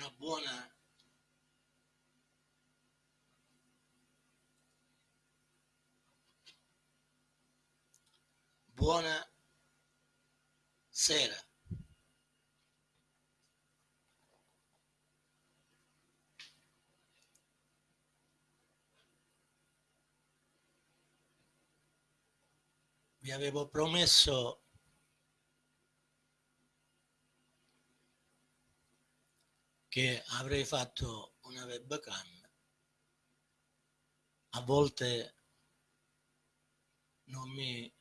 una buona buona sera. Vi avevo promesso che avrei fatto una webcam. A volte non mi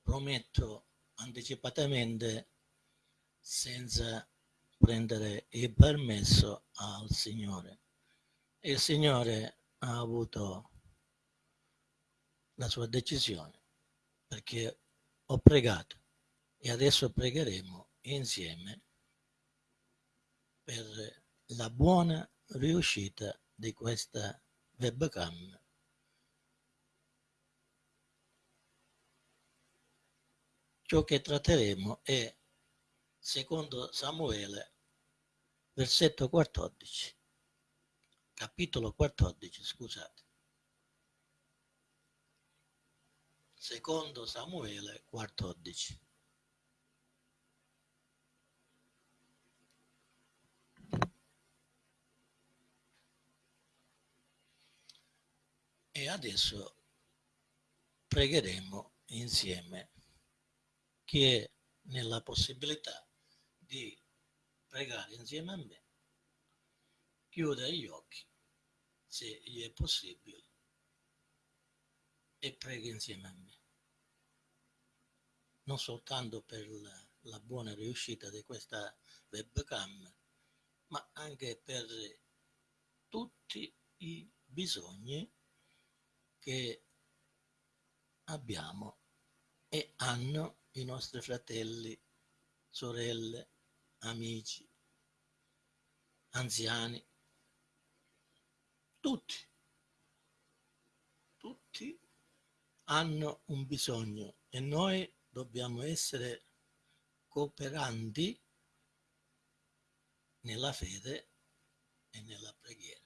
prometto anticipatamente senza prendere il permesso al Signore. Il Signore ha avuto la sua decisione perché ho pregato e adesso pregheremo insieme per la buona riuscita di questa webcam. Ciò che tratteremo è secondo Samuele, versetto 14, capitolo 14, scusate. Secondo Samuele 14. E adesso pregheremo insieme chi è nella possibilità di pregare insieme a me. Chiuda gli occhi, se gli è possibile, e preghi insieme a me. Non soltanto per la buona riuscita di questa webcam, ma anche per tutti i bisogni che abbiamo e hanno i nostri fratelli, sorelle, amici, anziani, tutti, tutti hanno un bisogno e noi dobbiamo essere cooperanti nella fede e nella preghiera.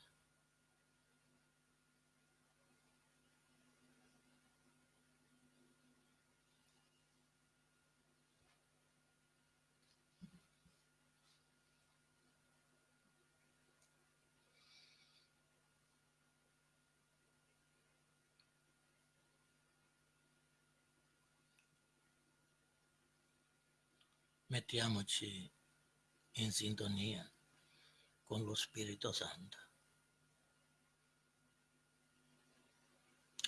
Mettiamoci in sintonia con lo Spirito Santo.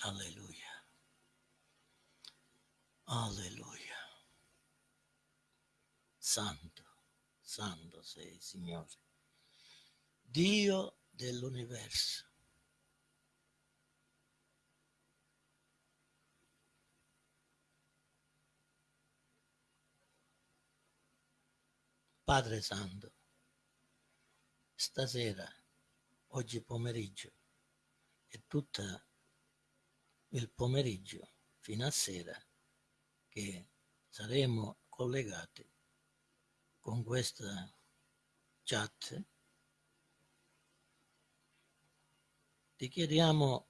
Alleluia. Alleluia. Santo, santo sei, Signore. Dio dell'universo. Padre Santo, stasera, oggi pomeriggio e tutto il pomeriggio fino a sera che saremo collegati con questa chat, ti chiediamo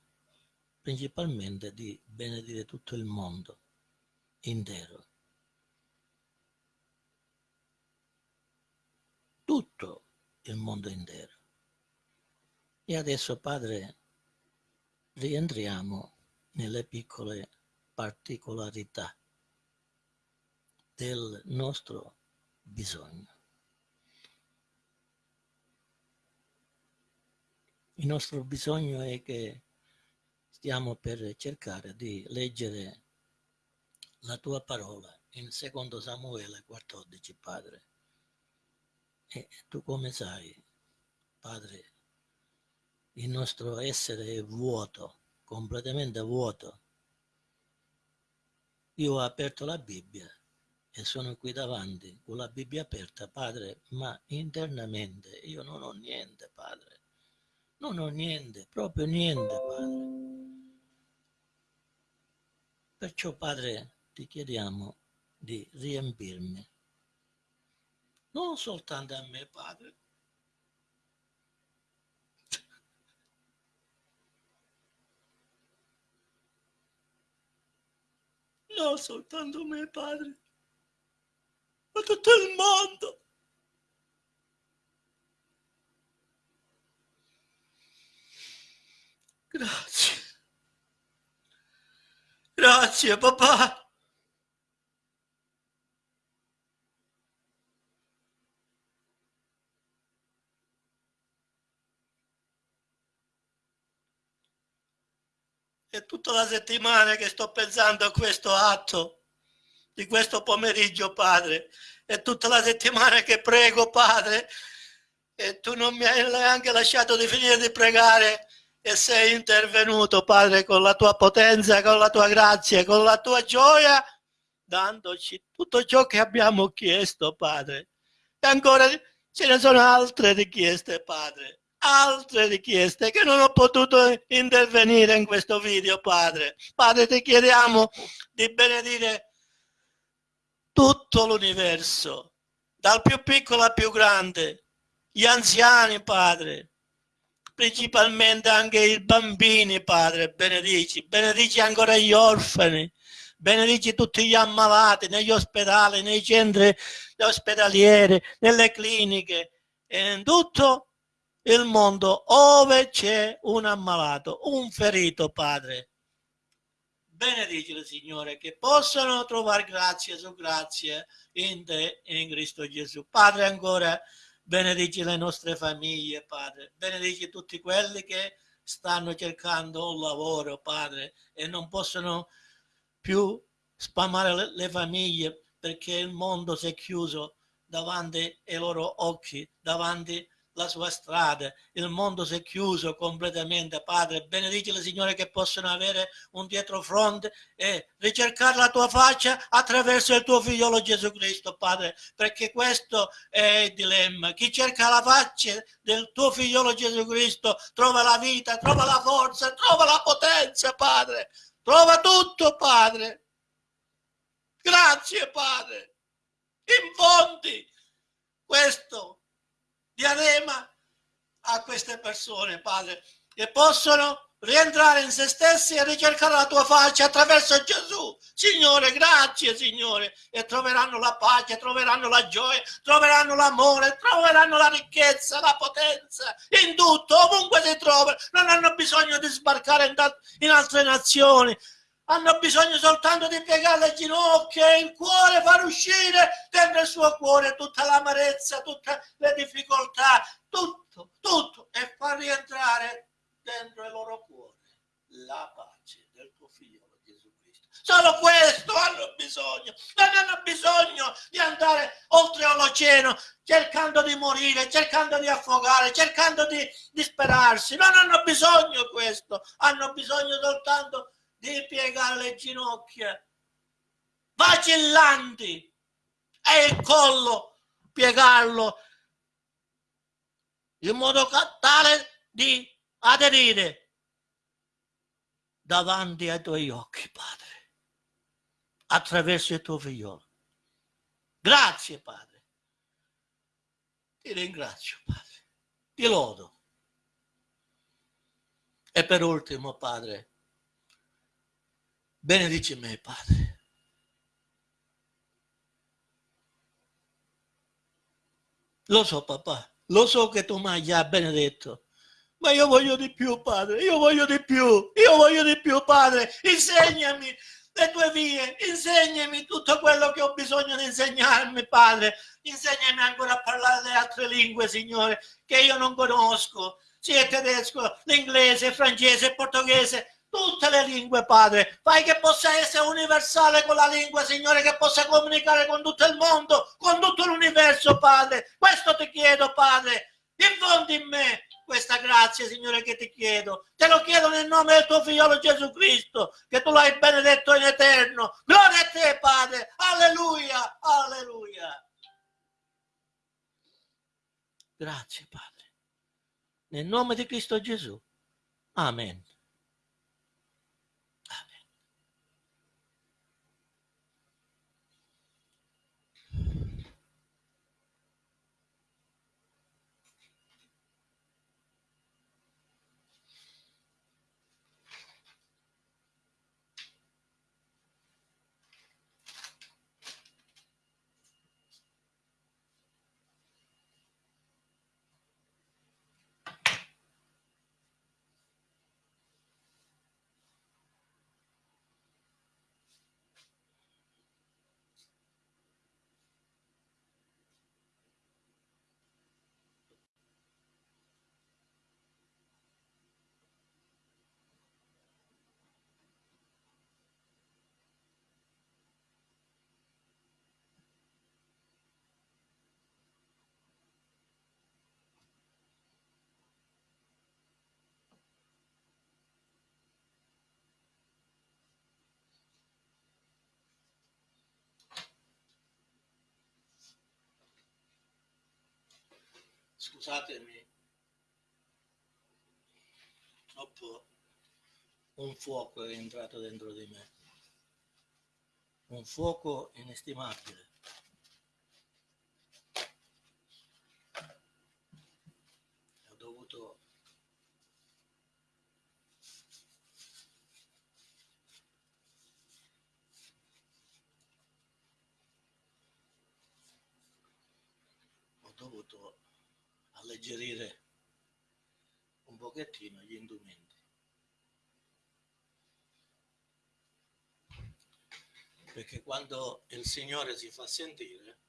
principalmente di benedire tutto il mondo intero tutto il mondo intero. E adesso, Padre, rientriamo nelle piccole particolarità del nostro bisogno. Il nostro bisogno è che stiamo per cercare di leggere la tua parola in secondo Samuele 14, Padre. E tu come sai, Padre, il nostro essere è vuoto, completamente vuoto. Io ho aperto la Bibbia e sono qui davanti con la Bibbia aperta, Padre, ma internamente io non ho niente, Padre. Non ho niente, proprio niente, Padre. Perciò, Padre, ti chiediamo di riempirmi non soltanto a me, Padre. Non soltanto a me, Padre, ma tutto il mondo. Grazie. Grazie, papà. È tutta la settimana che sto pensando a questo atto di questo pomeriggio, Padre. È tutta la settimana che prego, Padre, e tu non mi hai neanche lasciato di finire di pregare e sei intervenuto, Padre, con la tua potenza, con la tua grazia, con la tua gioia, dandoci tutto ciò che abbiamo chiesto, Padre. E ancora ce ne sono altre richieste, Padre altre richieste che non ho potuto intervenire in questo video, Padre. Padre, ti chiediamo di benedire tutto l'universo, dal più piccolo al più grande, gli anziani, Padre, principalmente anche i bambini, Padre, benedici, benedici ancora gli orfani, benedici tutti gli ammalati negli ospedali, nei centri ospedalieri, nelle cliniche, in tutto il mondo ove c'è un ammalato, un ferito, Padre. Benedicile, Signore, che possano trovare grazia su grazia in te e in Cristo Gesù. Padre, ancora benedici le nostre famiglie, Padre. Benedici tutti quelli che stanno cercando un lavoro, Padre, e non possono più spamare le, le famiglie perché il mondo si è chiuso davanti ai loro occhi, davanti a la sua strada, il mondo si è chiuso completamente, Padre, benedici le Signore che possono avere un dietrofront e ricercare la tua faccia attraverso il tuo figliolo Gesù Cristo, Padre, perché questo è il dilemma. Chi cerca la faccia del tuo figliolo Gesù Cristo trova la vita, trova la forza, trova la potenza, Padre, trova tutto, Padre. Grazie, Padre. Infondi questo diadema a queste persone, Padre, che possono rientrare in se stessi e ricercare la tua faccia attraverso Gesù. Signore, grazie Signore, e troveranno la pace, troveranno la gioia, troveranno l'amore, troveranno la ricchezza, la potenza, in tutto, ovunque si trovano. Non hanno bisogno di sbarcare in, in altre nazioni, hanno bisogno soltanto di piegare le ginocchia e il cuore far uscire dentro il suo cuore tutta l'amarezza, tutte le difficoltà, tutto, tutto e far rientrare dentro il loro cuore la pace del tuo figlio Gesù Cristo. Solo questo hanno bisogno, non hanno bisogno di andare oltre l'oceano cercando di morire, cercando di affogare, cercando di disperarsi, non hanno bisogno di questo, hanno bisogno soltanto di di piegare le ginocchia, vacillanti, e il collo piegarlo in modo tale di aderire davanti ai tuoi occhi, Padre, attraverso il tuo figliolo. Grazie, Padre. Ti ringrazio, Padre. Ti lodo. E per ultimo, Padre, benedici me, Padre. Lo so, papà, lo so che tu mi hai già benedetto, ma io voglio di più, Padre, io voglio di più, io voglio di più, Padre, insegnami le tue vie, insegnami tutto quello che ho bisogno di insegnarmi, Padre, insegnami ancora a parlare le altre lingue, Signore, che io non conosco, sia tedesco, l'inglese, francese, portoghese, tutte le lingue, Padre. Fai che possa essere universale con la lingua, Signore, che possa comunicare con tutto il mondo, con tutto l'universo, Padre. Questo ti chiedo, Padre. Infondi in me questa grazia, Signore, che ti chiedo. Te lo chiedo nel nome del tuo figliolo Gesù Cristo, che tu l'hai benedetto in eterno. Gloria a te, Padre. Alleluia, alleluia. Grazie, Padre. Nel nome di Cristo Gesù. Amen. Scusatemi, troppo un fuoco è entrato dentro di me, un fuoco inestimabile. Ho dovuto ho dovuto alleggerire pochettino gli indumenti. Perché quando il Signore si fa sentire,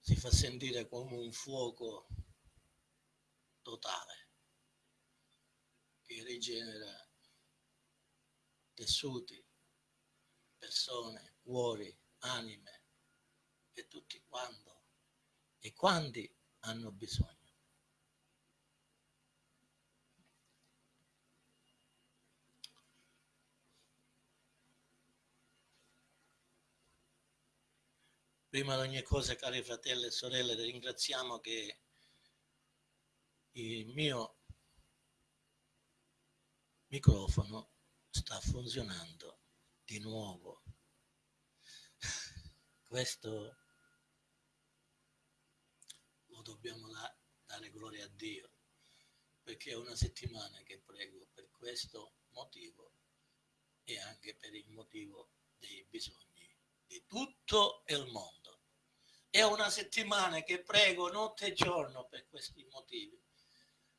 si fa sentire come un fuoco totale che rigenera tessuti, persone, cuori, anime e tutti quando e quanti hanno bisogno. Prima di ogni cosa, cari fratelli e sorelle, ringraziamo che il mio microfono sta funzionando di nuovo. Questo dobbiamo dare gloria a Dio, perché è una settimana che prego per questo motivo e anche per il motivo dei bisogni di tutto il mondo. È una settimana che prego notte e giorno per questi motivi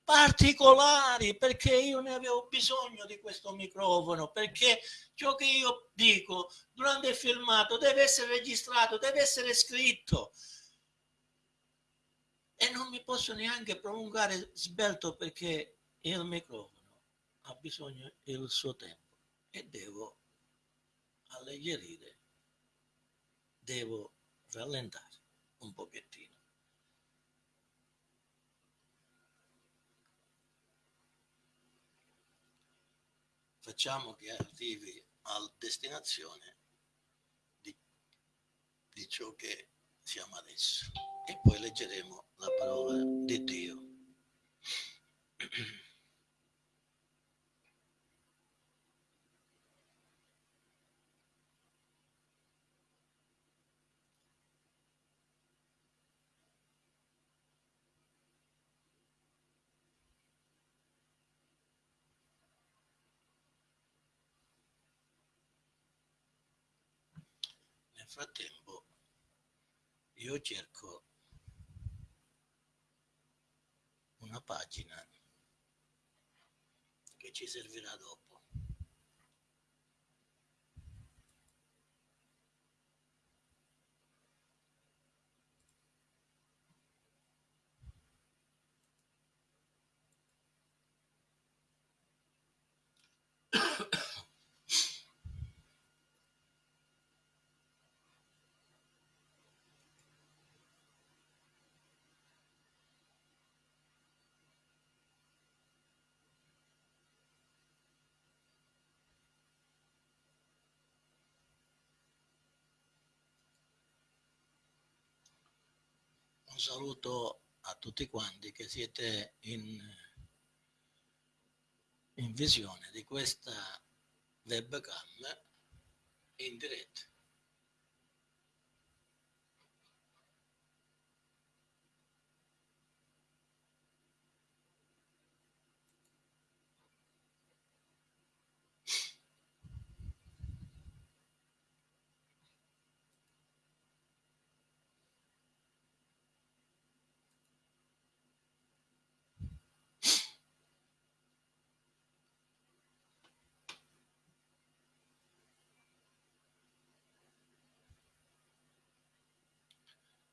particolari perché io ne avevo bisogno di questo microfono perché ciò che io dico durante il filmato deve essere registrato deve essere scritto e non mi posso neanche prolungare sbelto perché il microfono ha bisogno del suo tempo e devo alleggerire devo rallentare un pochettino. Facciamo che arrivi alla destinazione di, di ciò che siamo adesso e poi leggeremo la parola di Dio. frattempo io cerco una pagina che ci servirà dopo. Un saluto a tutti quanti che siete in, in visione di questa webcam in diretta.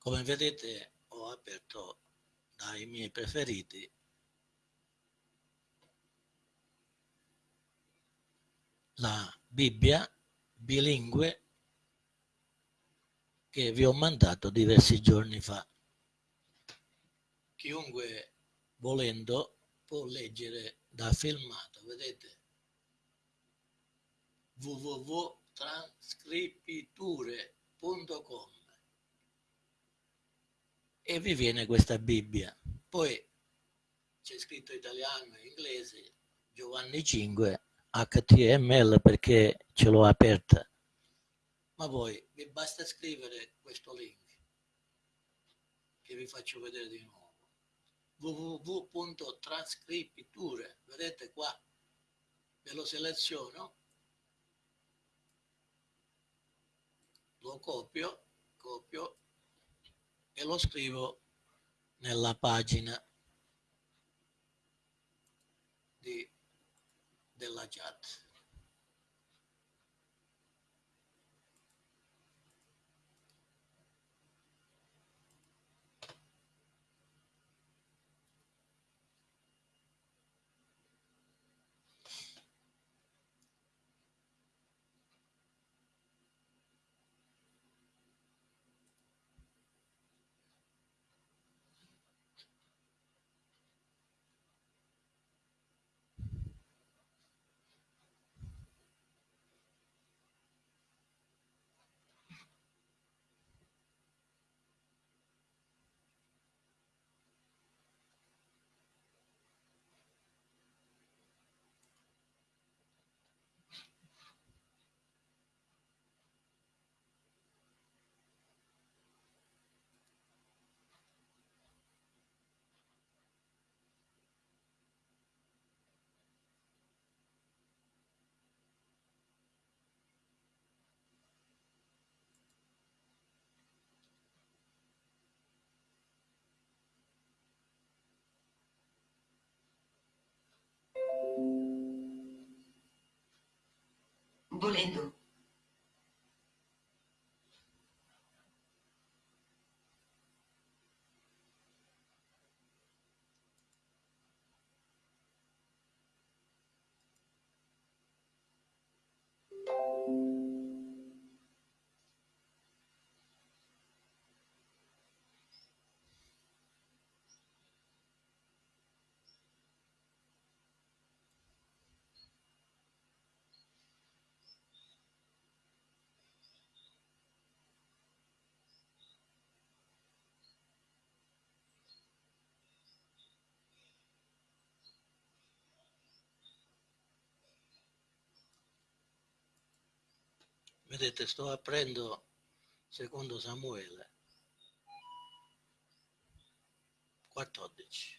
Come vedete ho aperto dai miei preferiti la Bibbia bilingue che vi ho mandato diversi giorni fa. Chiunque volendo può leggere da filmato, vedete? www.transcripiture www.com e vi viene questa Bibbia. Poi c'è scritto italiano e inglese, Giovanni 5, HTML perché ce l'ho aperta. Ma voi vi basta scrivere questo link che vi faccio vedere di nuovo www.transcripture vedete qua ve lo seleziono lo copio copio e lo scrivo nella pagina di, della chat volendo Vedete, sto aprendo secondo Samuele 14.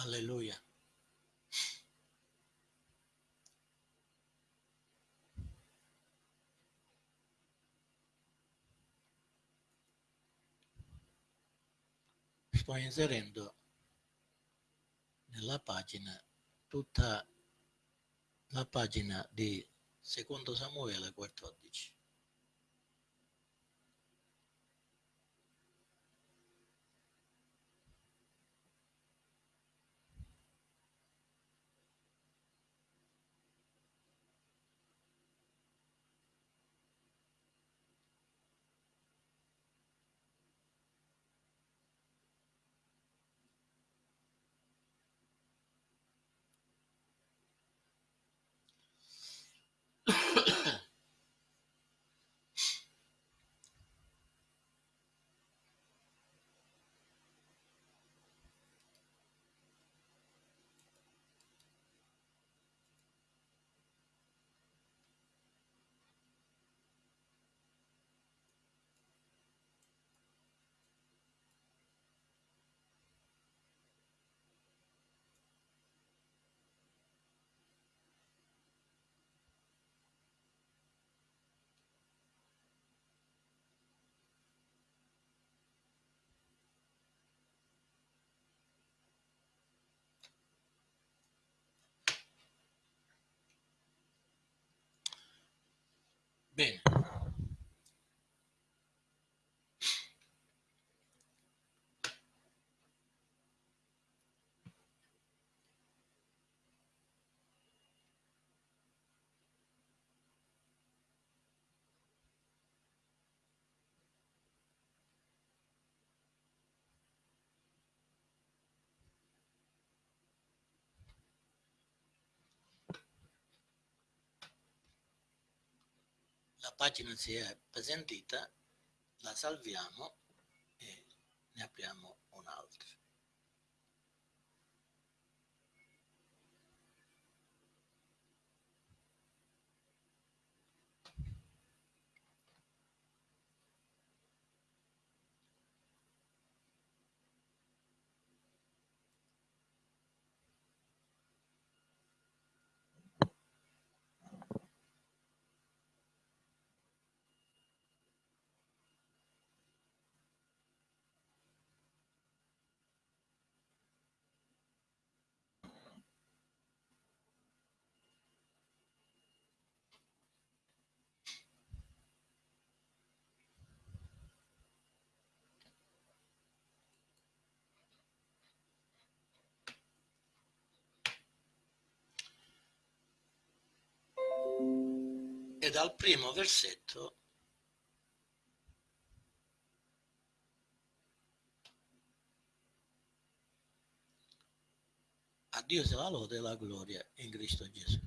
Alleluia. Sto inserendo nella pagina tutta la pagina di secondo Samuele 14. Bene. La pagina si è appesantita, la salviamo e ne apriamo un'altra. Dal primo versetto a Dio sia la lode e la gloria in Cristo Gesù.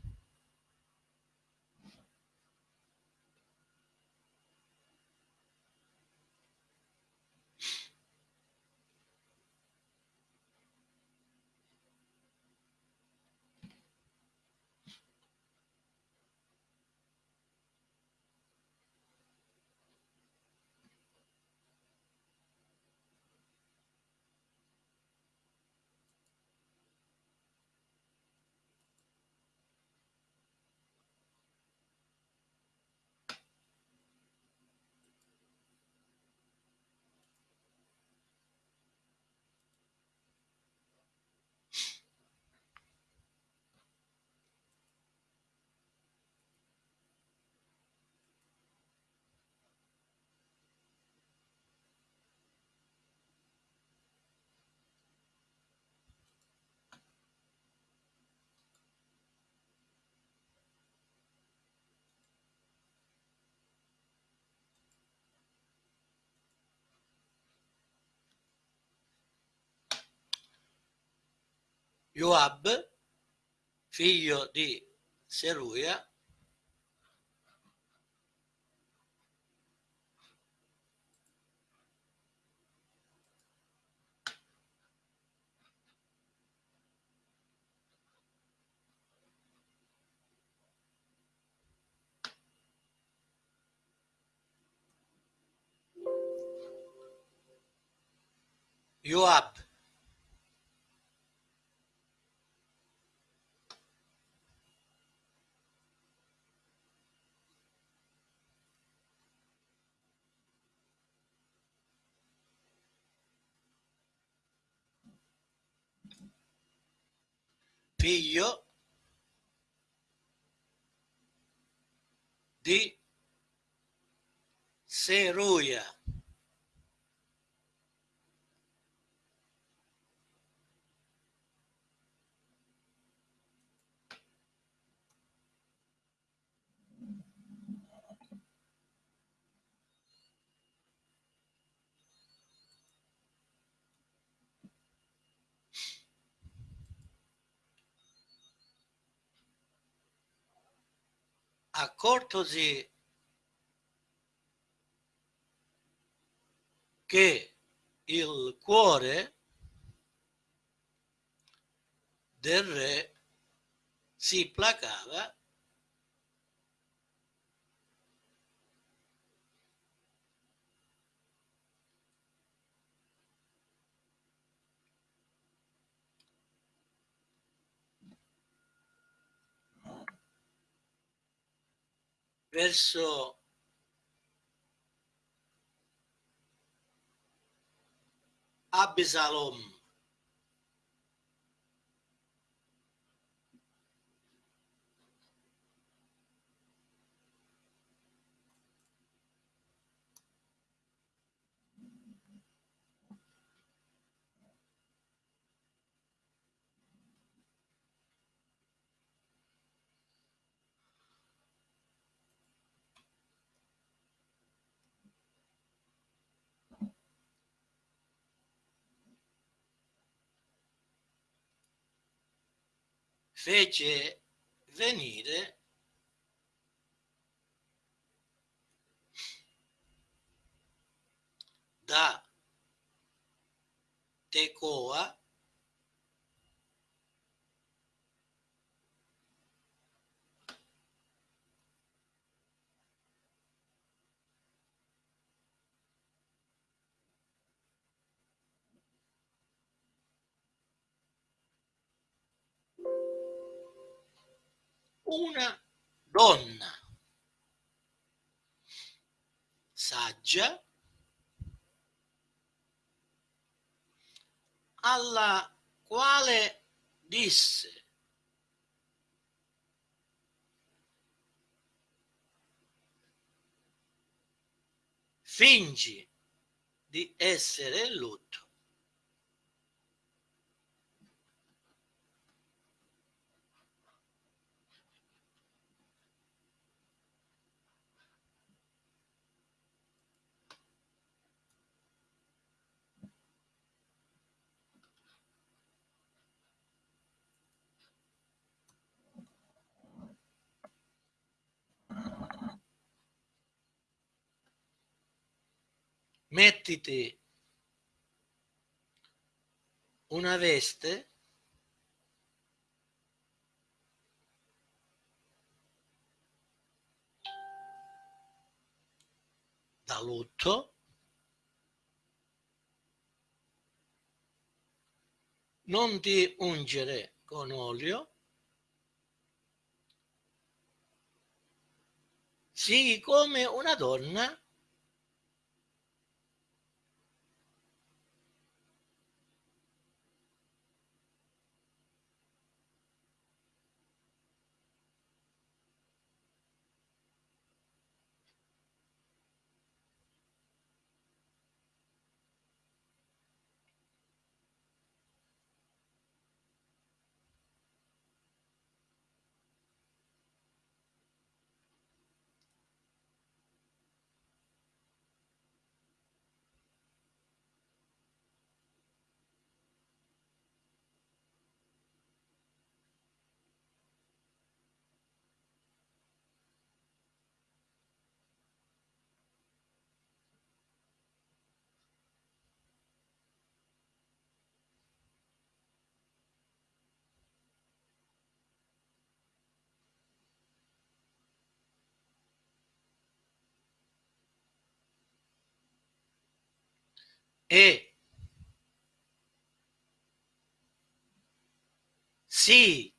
Joab, figlio di Seruia, Joab, figlio di Seruia. Accortosi che il cuore del re si placava verso Absalom. Fece venire da Tecoa una donna saggia alla quale disse fingi di essere in lutto mettiti una veste da lutto non ti ungere con olio sii come una donna e sì.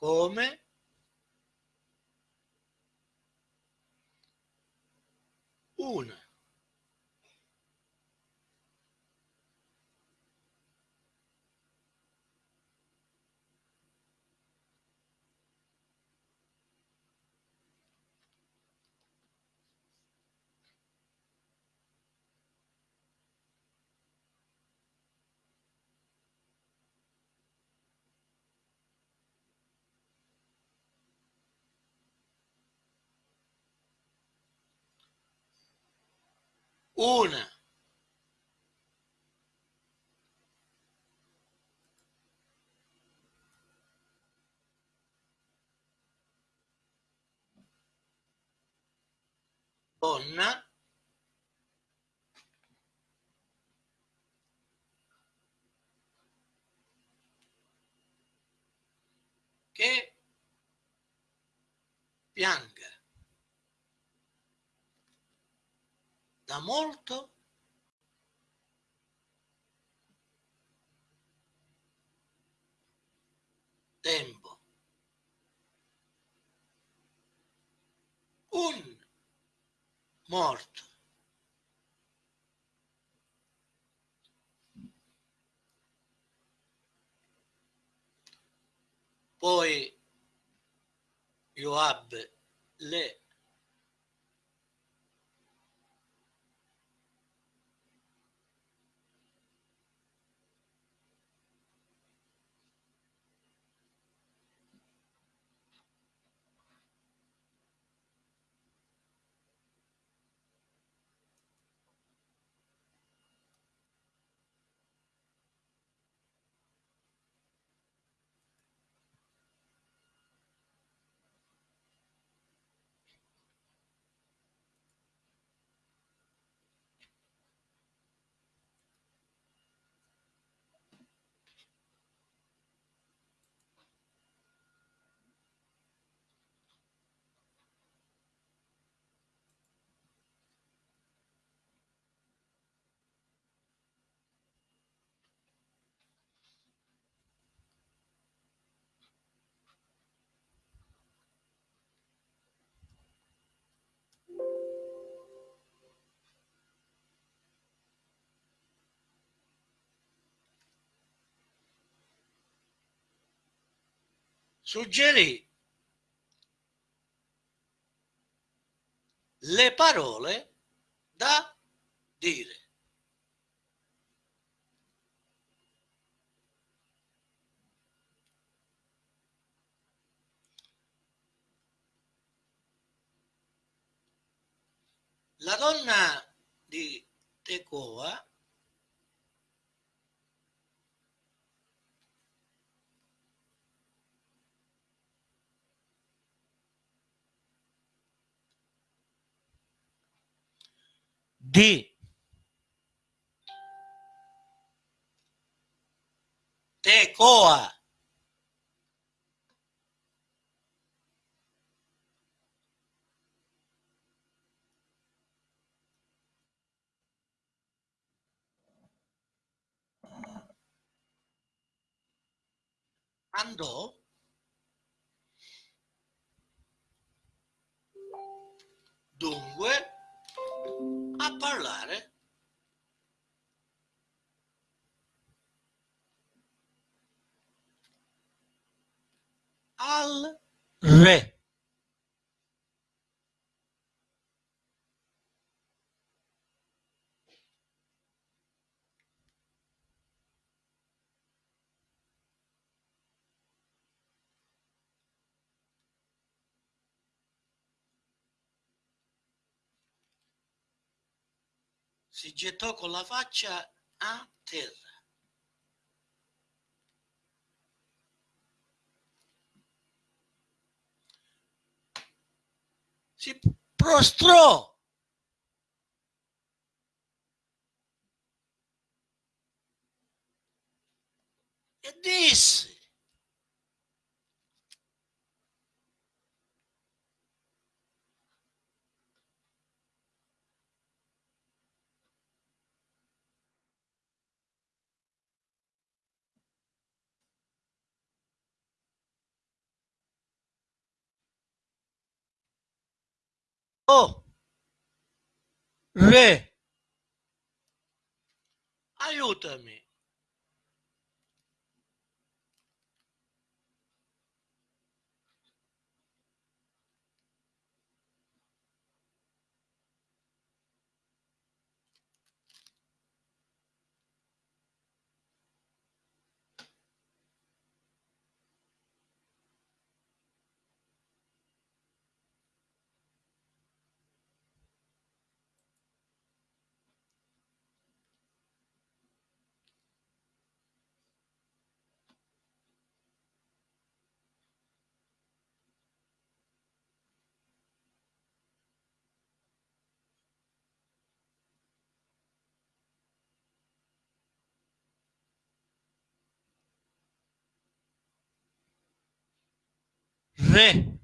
Come? Una una. Donna. Che pianga da molto tempo. Un morto. Poi Joab le suggerì le parole da dire. La donna di Tecoa di Tecoa andò dunque a parlare al re. Si gettò con la faccia a terra. Si prostrò e disse Oh, Re, aiutami. Re,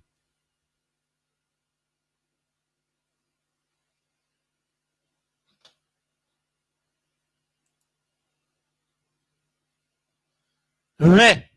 re,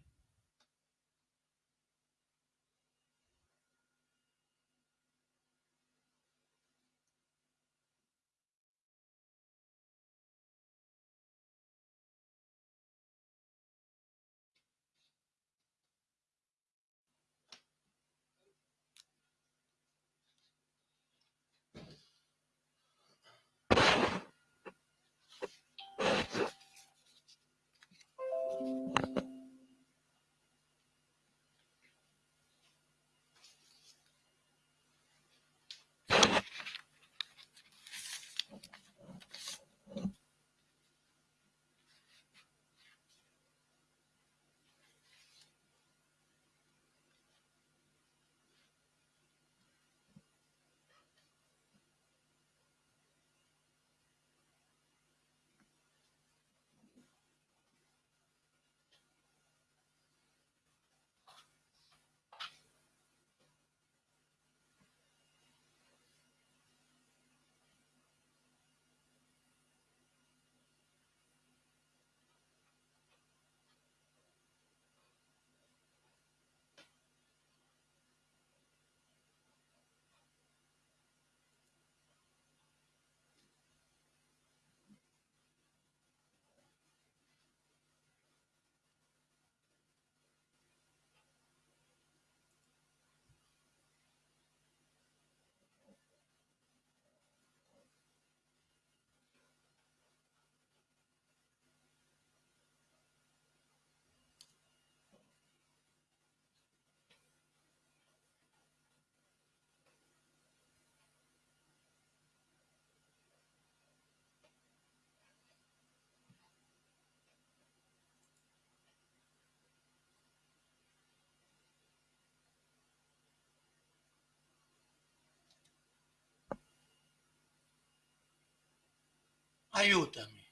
aiutami.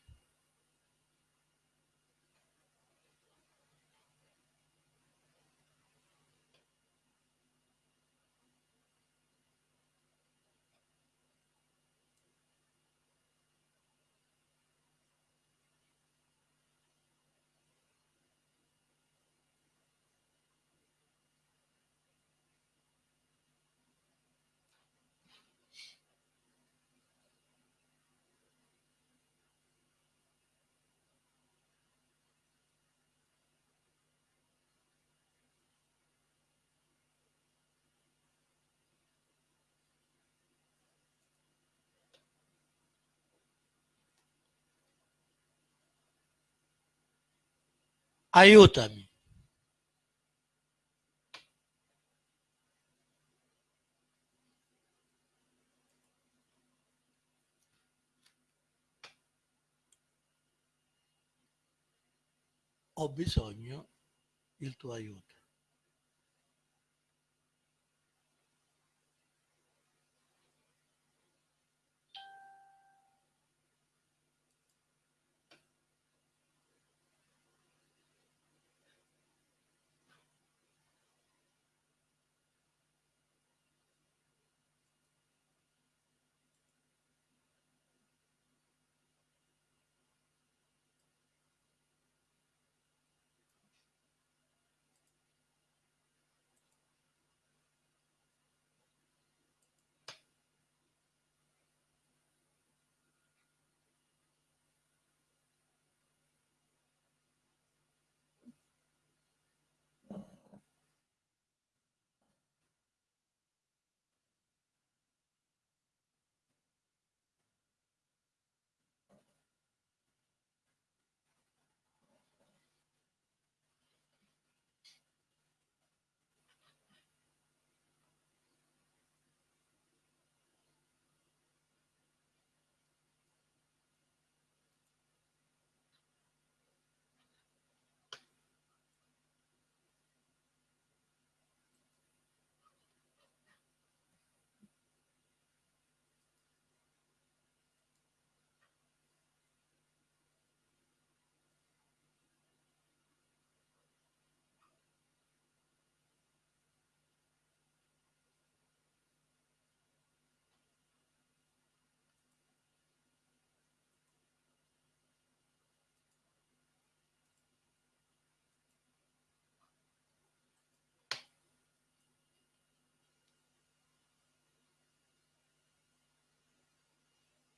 Aiutami. Ho bisogno del tuo aiuto.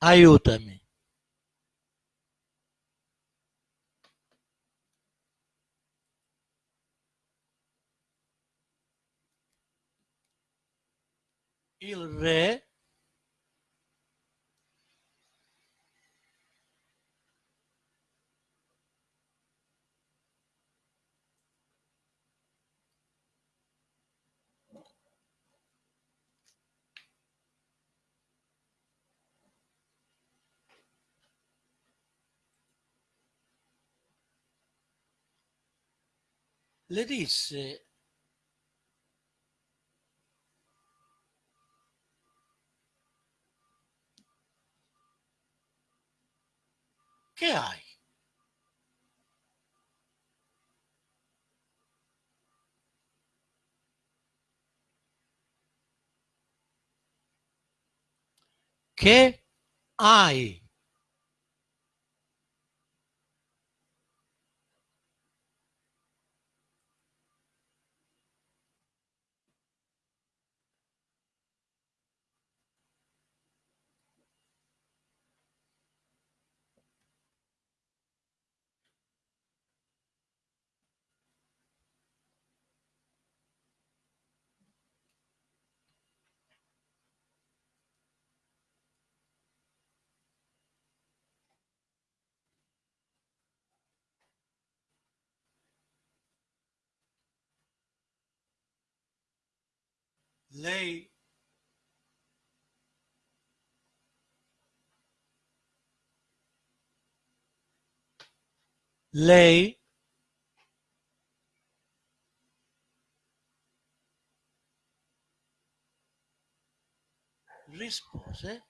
Aiutami. Il re le disse che hai? Che hai? Lei lei rispose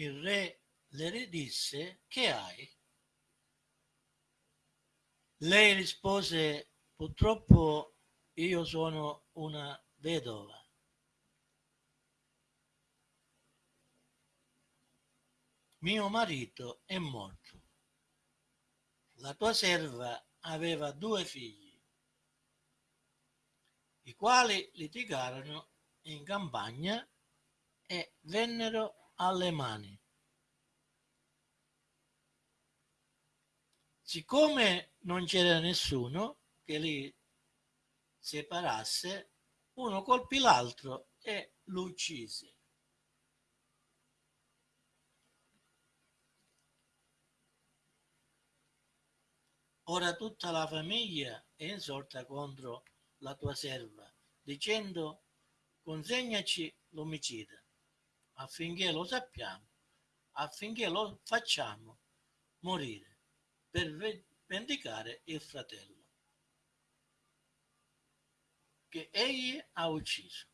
Il re le ridisse, che hai? Lei rispose, purtroppo io sono una vedova. Mio marito è morto. La tua serva aveva due figli, i quali litigarono in campagna e vennero alle mani. Siccome non c'era nessuno che li separasse, uno colpì l'altro e lo uccise. Ora tutta la famiglia è insorta contro la tua serva, dicendo consegnaci l'omicida, affinché lo sappiamo, affinché lo facciamo morire per vendicare il fratello che egli ha ucciso.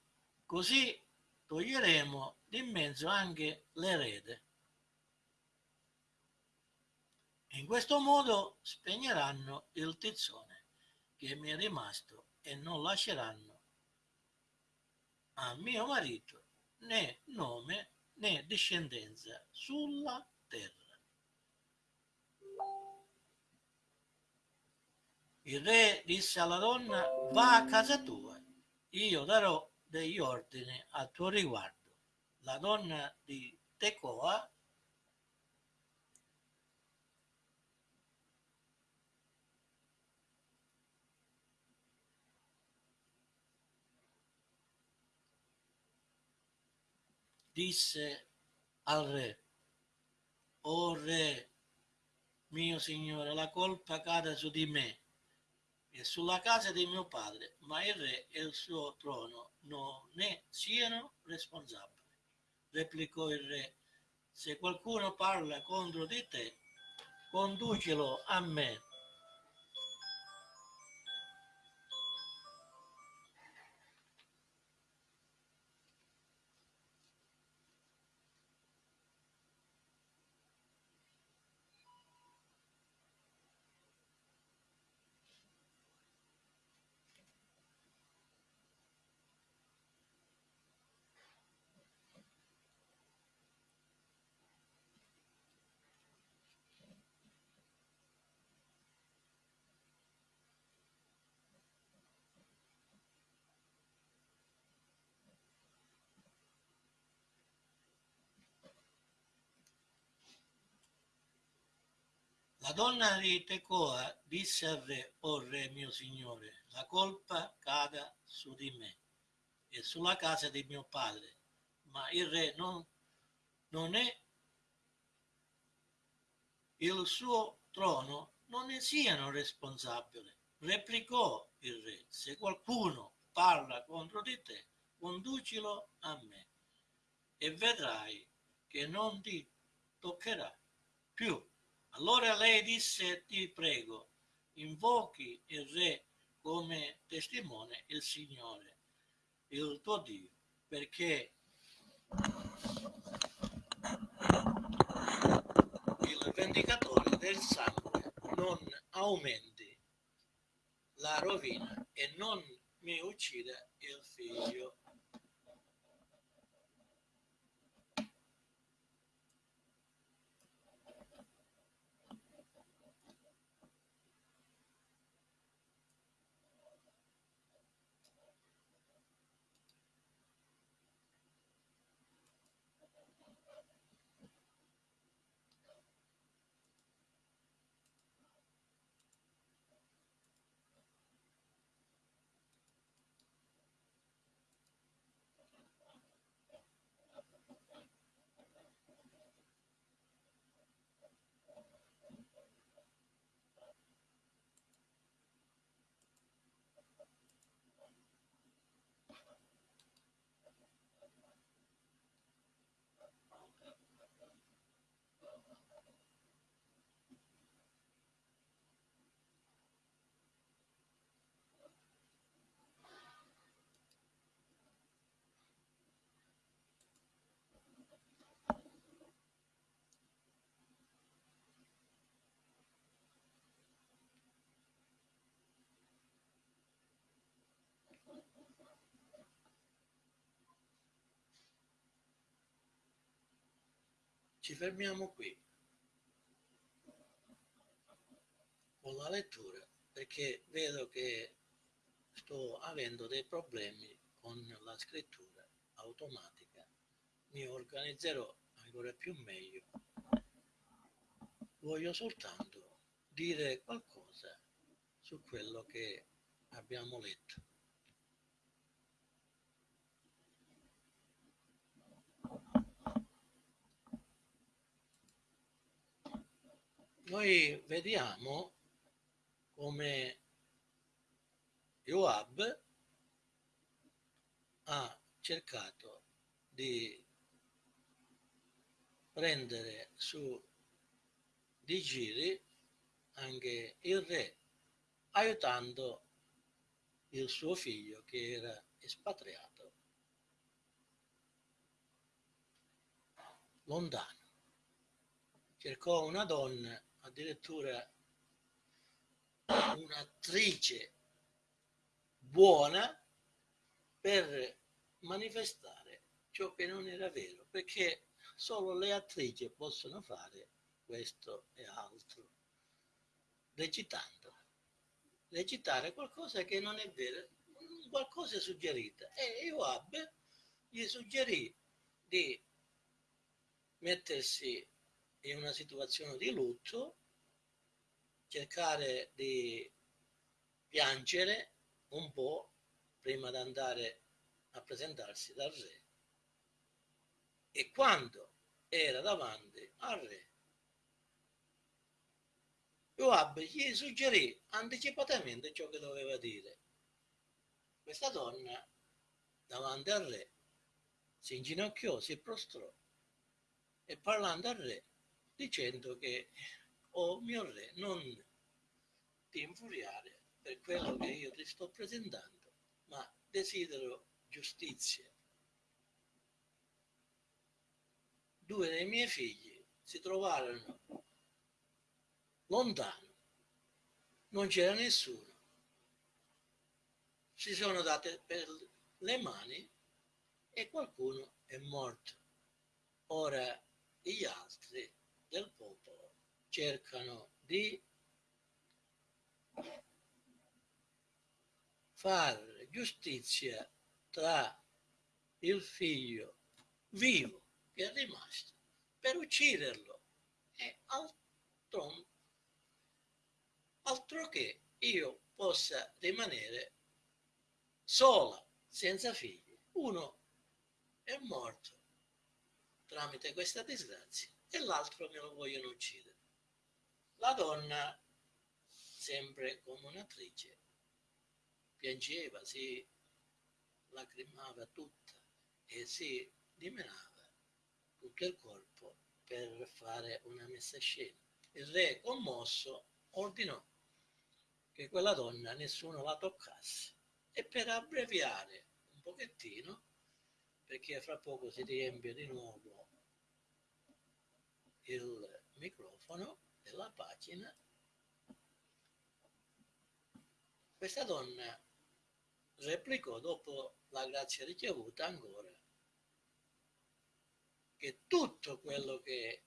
Così toglieremo di mezzo anche l'erede. In questo modo spegneranno il tizzone che mi è rimasto e non lasceranno a mio marito né nome né discendenza sulla terra. Il re disse alla donna, va a casa tua, io darò degli ordini a tuo riguardo. La donna di Tecoa disse al re, o re, mio signore, la colpa cade su di me e sulla casa di mio padre, ma il re e il suo trono non ne siano responsabili. Replicò il re, se qualcuno parla contro di te, conducilo a me La donna di Tecoa disse al re, o oh re mio signore, la colpa cada su di me e sulla casa di mio padre, ma il re non, non è il suo trono non ne siano responsabili. Replicò il re, se qualcuno parla contro di te, conducilo a me e vedrai che non ti toccherà più allora lei disse, ti prego, invochi il re come testimone il Signore, il tuo Dio, perché il vendicatore del sangue non aumenti la rovina e non mi uccida il figlio Ci fermiamo qui con la lettura perché vedo che sto avendo dei problemi con la scrittura automatica. Mi organizzerò ancora più meglio. Voglio soltanto dire qualcosa su quello che abbiamo letto. Noi vediamo come Joab ha cercato di prendere su di giri anche il re aiutando il suo figlio che era espatriato lontano. Cercò una donna, addirittura un'attrice buona per manifestare ciò che non era vero, perché solo le attrici possono fare questo e altro, recitando. Recitare qualcosa che non è vero, qualcosa suggerita. E Joab gli suggerì di mettersi in una situazione di lutto, cercare di piangere un po' prima di andare a presentarsi dal re. E quando era davanti al re, Joab gli suggerì anticipatamente ciò che doveva dire. Questa donna, davanti al re, si inginocchiò, si prostrò e parlando al re, dicendo che, oh mio re, non ti infuriare per quello che io ti sto presentando, ma desidero giustizia. Due dei miei figli si trovarono lontano, non c'era nessuno. Si sono date per le mani e qualcuno è morto. Ora gli altri del popolo cercano di fare giustizia tra il figlio vivo che è rimasto per ucciderlo e altro, altro che io possa rimanere sola, senza figli. Uno è morto tramite questa disgrazia e l'altro me lo vogliono uccidere. La donna, sempre come un'attrice, piangeva, si lacrimava tutta e si dimenava tutto il corpo per fare una messa scena. Il re, commosso, ordinò che quella donna nessuno la toccasse e per abbreviare un pochettino, perché fra poco si riempie di nuovo il microfono della pagina, questa donna replicò dopo la grazia ricevuta ancora che tutto quello che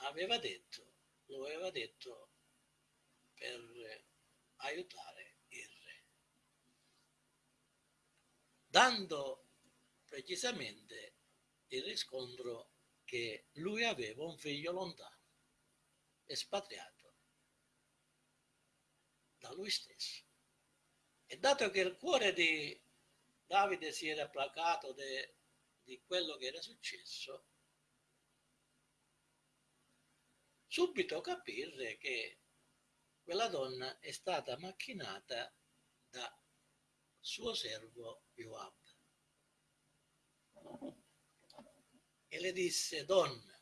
aveva detto lo aveva detto per aiutare il re, dando precisamente il riscontro che lui aveva un figlio lontano, espatriato da lui stesso. E dato che il cuore di Davide si era placato de, di quello che era successo, subito capire che quella donna è stata macchinata da suo servo Joab. E le disse, donna,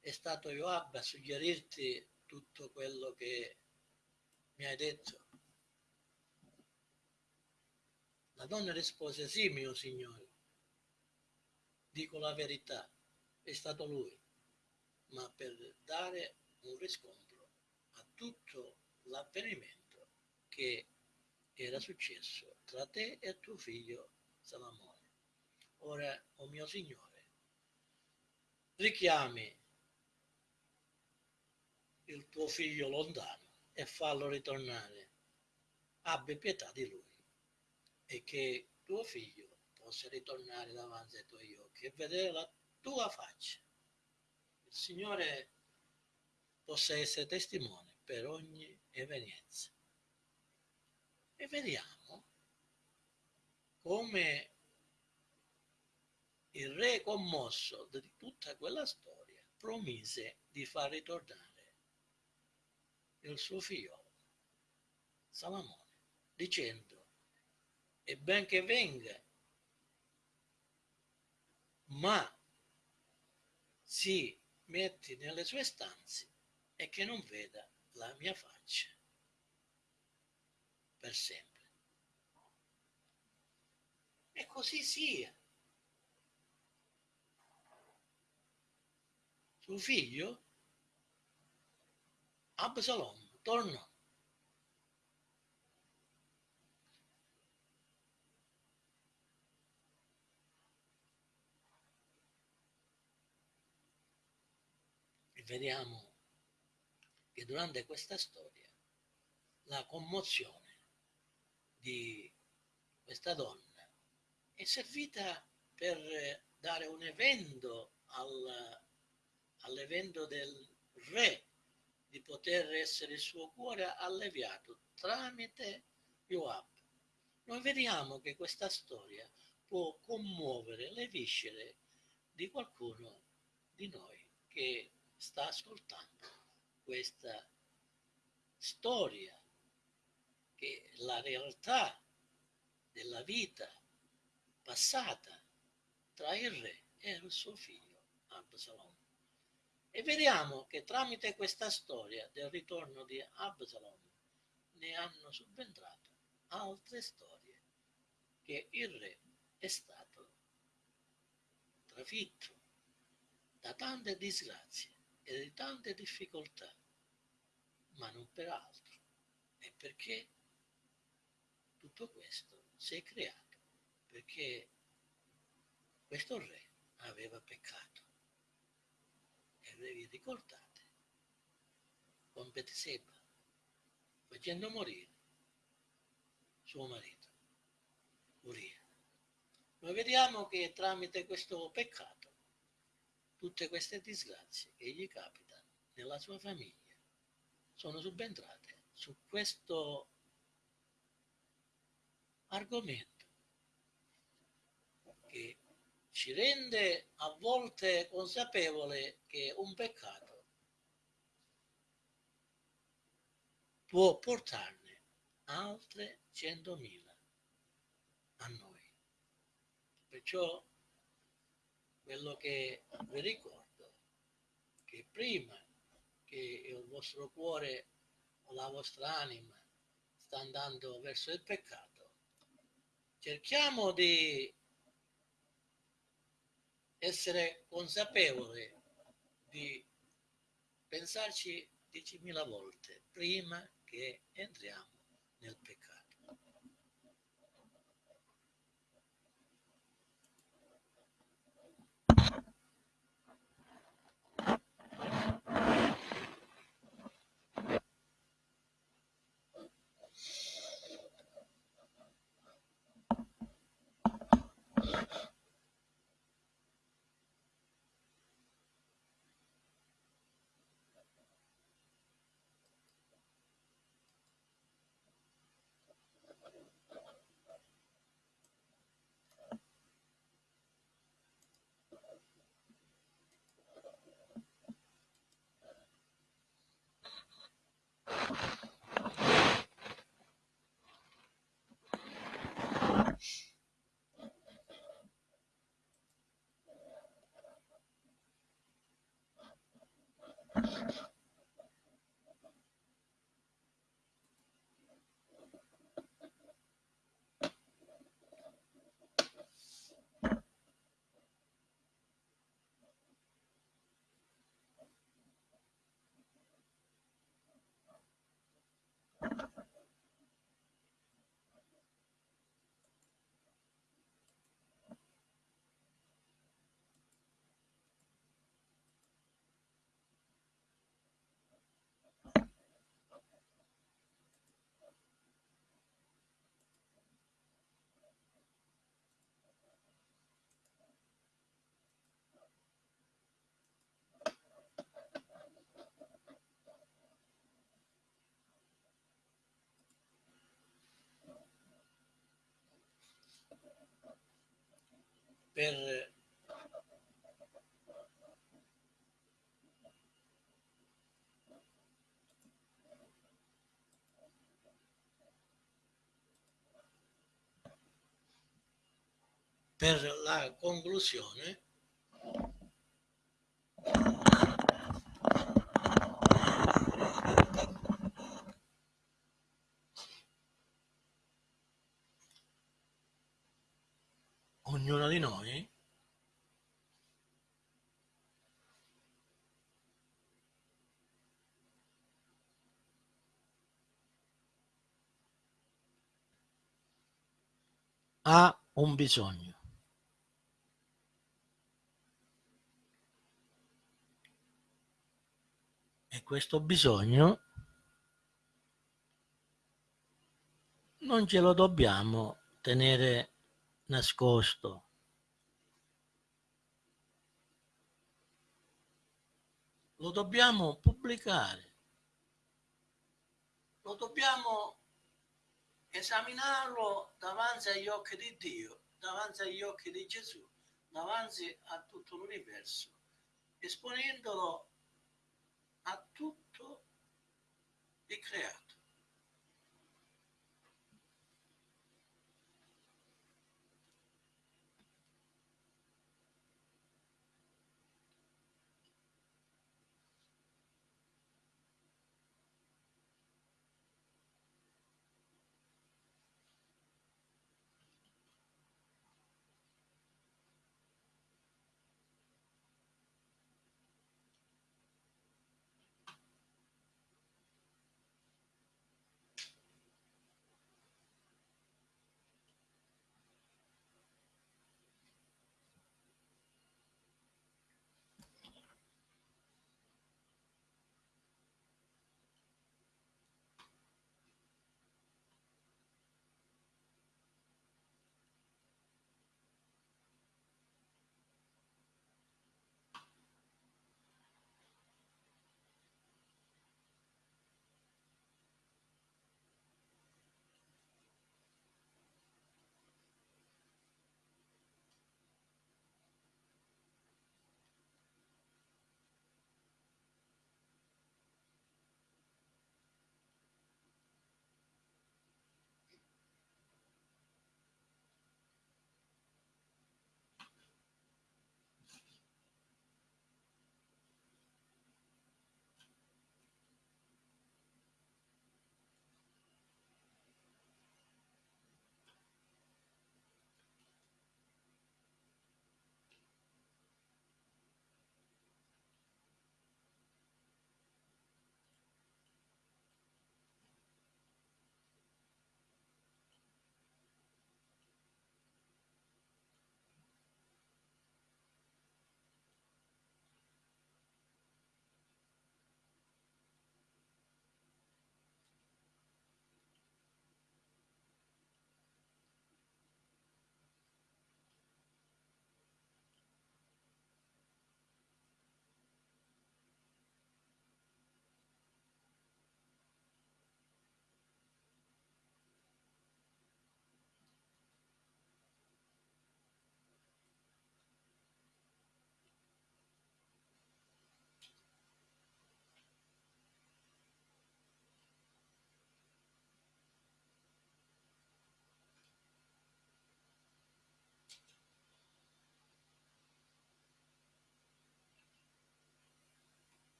è stato Joab a suggerirti tutto quello che mi hai detto? La donna rispose, sì, mio signore, dico la verità, è stato lui, ma per dare un riscontro a tutto l'avvenimento che era successo tra te e tuo figlio Salamone. Ora, o oh mio signore, richiami il tuo figlio lontano e fallo ritornare, abbi pietà di lui e che tuo figlio possa ritornare davanti ai tuoi occhi e vedere la tua faccia. Il Signore possa essere testimone per ogni evenienza. E vediamo come il re commosso di tutta quella storia promise di far ritornare il suo figlio Salomone, dicendo, e ben che venga, ma si metti nelle sue stanze e che non veda la mia faccia per sempre. E così sia. Suo figlio Absalom tornò. E vediamo che durante questa storia la commozione di questa donna è servita per dare un evento all'evento del re di poter essere il suo cuore alleviato tramite Joab. Noi vediamo che questa storia può commuovere le viscere di qualcuno di noi che sta ascoltando questa storia, che la realtà della vita passata tra il re e il suo figlio Absalom. E vediamo che tramite questa storia del ritorno di Absalom ne hanno subentrato altre storie che il re è stato trafitto da tante disgrazie e di tante difficoltà, ma non per altro. E perché tutto questo si è creato? Perché questo re aveva peccato ve vi ricordate, con Betseba, facendo morire suo marito, Uria. Noi vediamo che tramite questo peccato, tutte queste disgrazie che gli capitano nella sua famiglia sono subentrate su questo argomento che ci rende a volte consapevole che un peccato può portarne altre centomila a noi. Perciò quello che vi ricordo che prima che il vostro cuore o la vostra anima sta andando verso il peccato, cerchiamo di essere consapevole di pensarci diecimila volte prima che entriamo nel peccato. Per per la conclusione ognuno di noi ha un bisogno. E questo bisogno non ce lo dobbiamo tenere nascosto. Lo dobbiamo pubblicare. Lo dobbiamo esaminarlo davanti agli occhi di Dio, davanti agli occhi di Gesù, davanti a tutto l'universo, esponendolo a tutto il creato.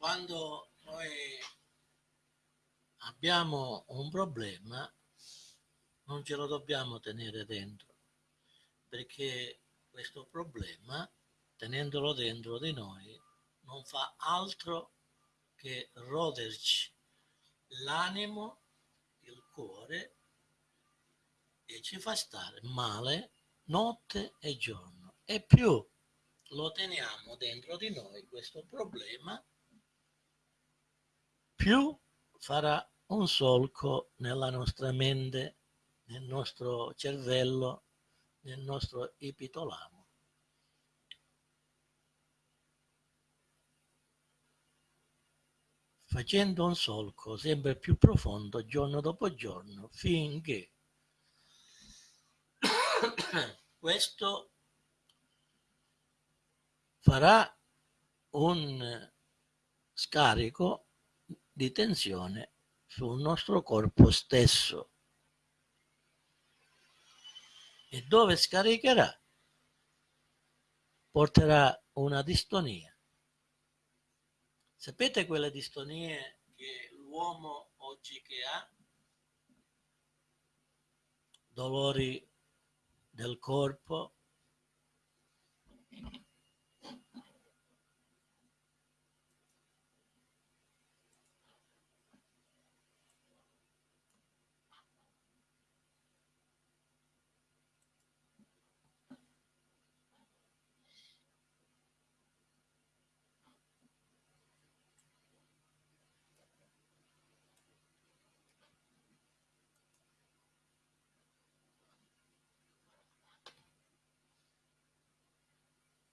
Quando noi abbiamo un problema non ce lo dobbiamo tenere dentro perché questo problema tenendolo dentro di noi non fa altro che roderci l'animo, il cuore e ci fa stare male notte e giorno. E più lo teniamo dentro di noi questo problema più farà un solco nella nostra mente nel nostro cervello nel nostro epitolamo. Facendo un solco sempre più profondo giorno dopo giorno finché questo farà un scarico di tensione sul nostro corpo stesso. E dove scaricherà? Porterà una distonia. Sapete quelle distonie che l'uomo oggi che ha? Dolori del corpo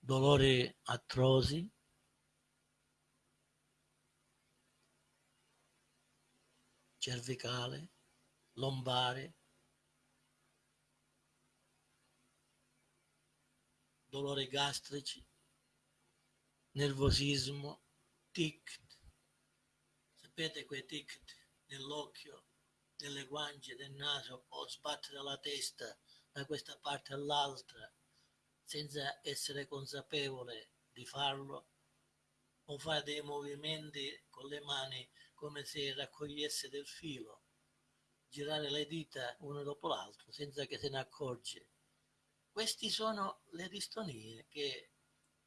dolori atroci, cervicale, lombare, dolori gastrici, nervosismo, tic, sapete quei tic nell'occhio, nelle guance, del naso? O sbattere la testa da questa parte all'altra, senza essere consapevole di farlo o fa dei movimenti con le mani come se raccogliesse del filo, girare le dita una dopo l'altra senza che se ne accorge. Queste sono le distonie che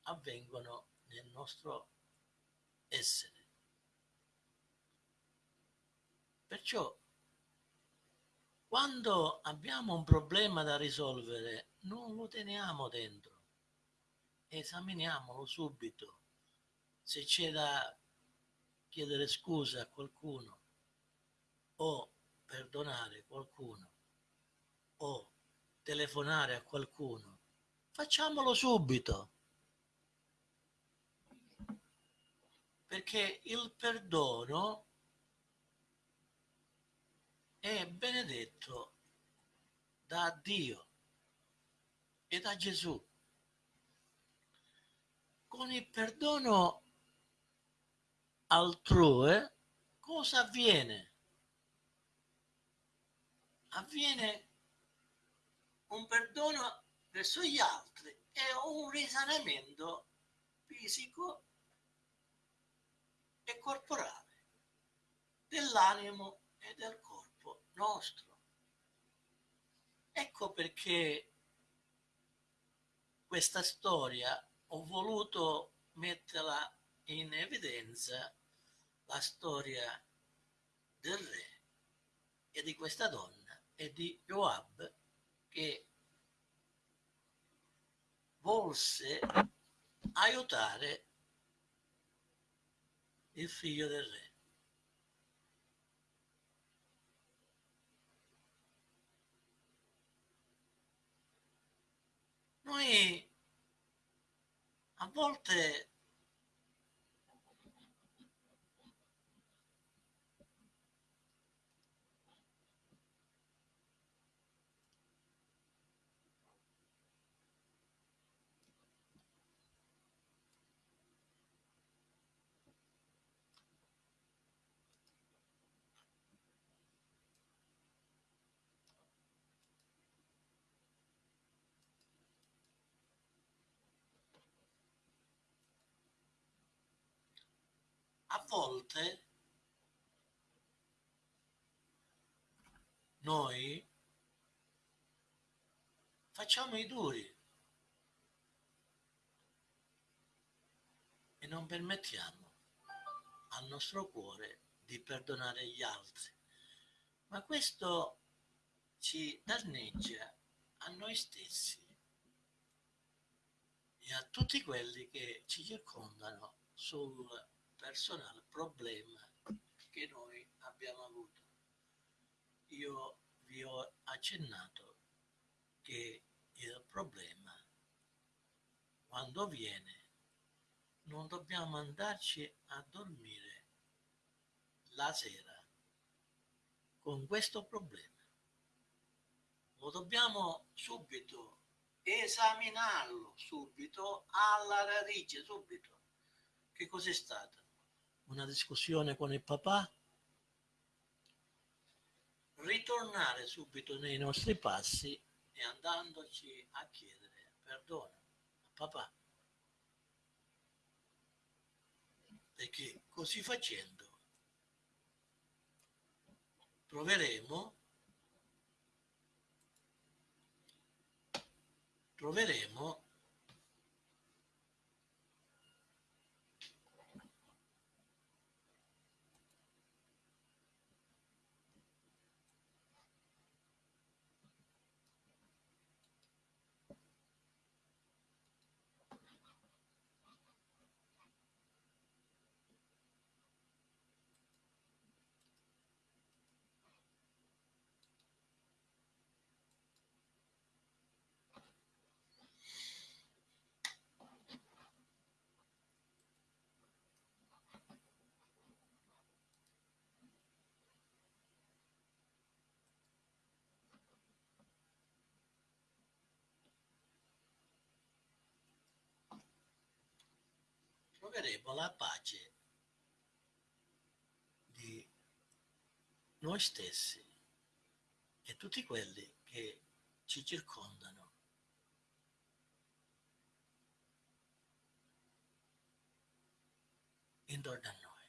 avvengono nel nostro essere. Perciò quando abbiamo un problema da risolvere, non lo teniamo dentro, esaminiamolo subito. Se c'è da chiedere scusa a qualcuno o perdonare qualcuno o telefonare a qualcuno, facciamolo subito. Perché il perdono è benedetto da Dio e da Gesù. Con il perdono altrui cosa avviene? Avviene un perdono verso gli altri e un risanamento fisico e corporale dell'animo e del corpo nostro. Ecco perché questa storia ho voluto metterla in evidenza, la storia del re e di questa donna e di Joab che volse aiutare il figlio del re. Noi a volte volte noi facciamo i duri e non permettiamo al nostro cuore di perdonare gli altri. Ma questo ci danneggia a noi stessi e a tutti quelli che ci circondano sul personale problema che noi abbiamo avuto. Io vi ho accennato che il problema quando viene non dobbiamo andarci a dormire la sera con questo problema. Lo dobbiamo subito esaminarlo subito alla radice, subito. Che cos'è stata? Una discussione con il papà? Ritornare subito nei nostri passi e andandoci a chiedere perdono a papà. Perché così facendo troveremo troveremo troveremo la pace di noi stessi e tutti quelli che ci circondano. intorno a noi.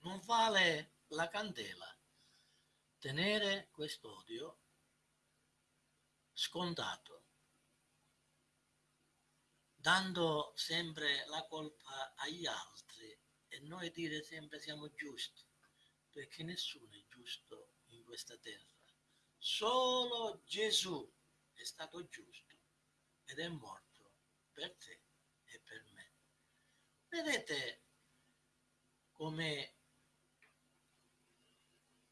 Non vale la candela tenere quest'odio scontato, dando sempre la colpa agli altri e noi dire sempre siamo giusti, perché nessuno è giusto in questa terra. Solo Gesù è stato giusto ed è morto per te e per me. Vedete come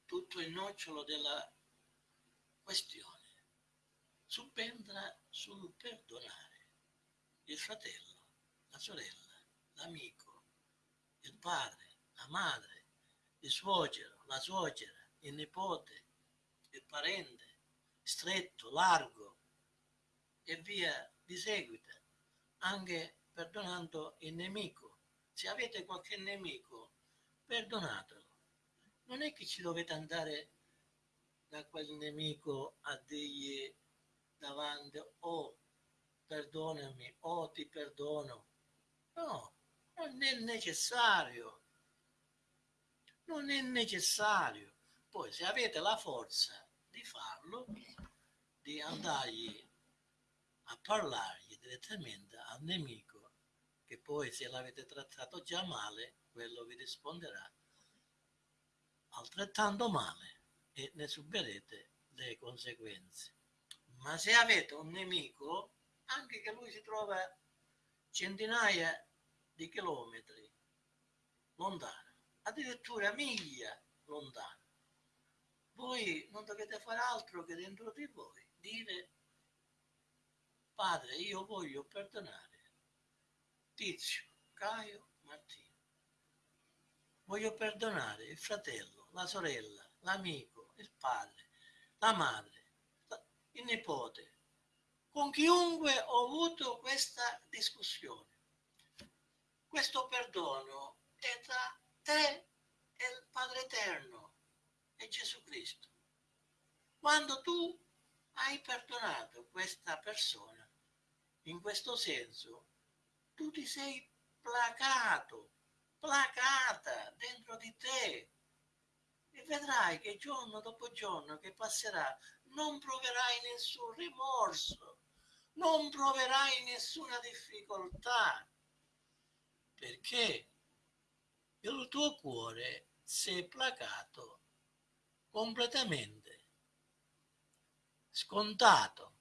tutto il nocciolo della questione subentra sul perdonare il fratello, la sorella, l'amico, il padre, la madre, il suocero, la suocera, il nipote, il parente, stretto, largo e via di seguito, anche perdonando il nemico. Se avete qualche nemico, perdonatelo. Non è che ci dovete andare da quel nemico a dirgli davanti, oh perdonami, oh ti perdono. No, non è necessario. Non è necessario. Poi se avete la forza di farlo, di andargli a parlargli direttamente al nemico, che poi se l'avete trattato già male, quello vi risponderà altrettanto male e ne subirete le conseguenze. Ma se avete un nemico, anche che lui si trova centinaia di chilometri lontano, addirittura miglia lontano, voi non dovete fare altro che dentro di voi dire Padre, io voglio perdonare Tizio, Caio, Martino. Voglio perdonare il fratello, la sorella, l'amico, il padre, la madre, il nipote, con chiunque ho avuto questa discussione. Questo perdono è tra te e il Padre Eterno e Gesù Cristo. Quando tu hai perdonato questa persona, in questo senso tu ti sei placato, placata dentro di te e vedrai che giorno dopo giorno che passerà non proverai nessun rimorso, non proverai nessuna difficoltà, perché il tuo cuore si è placato completamente, scontato,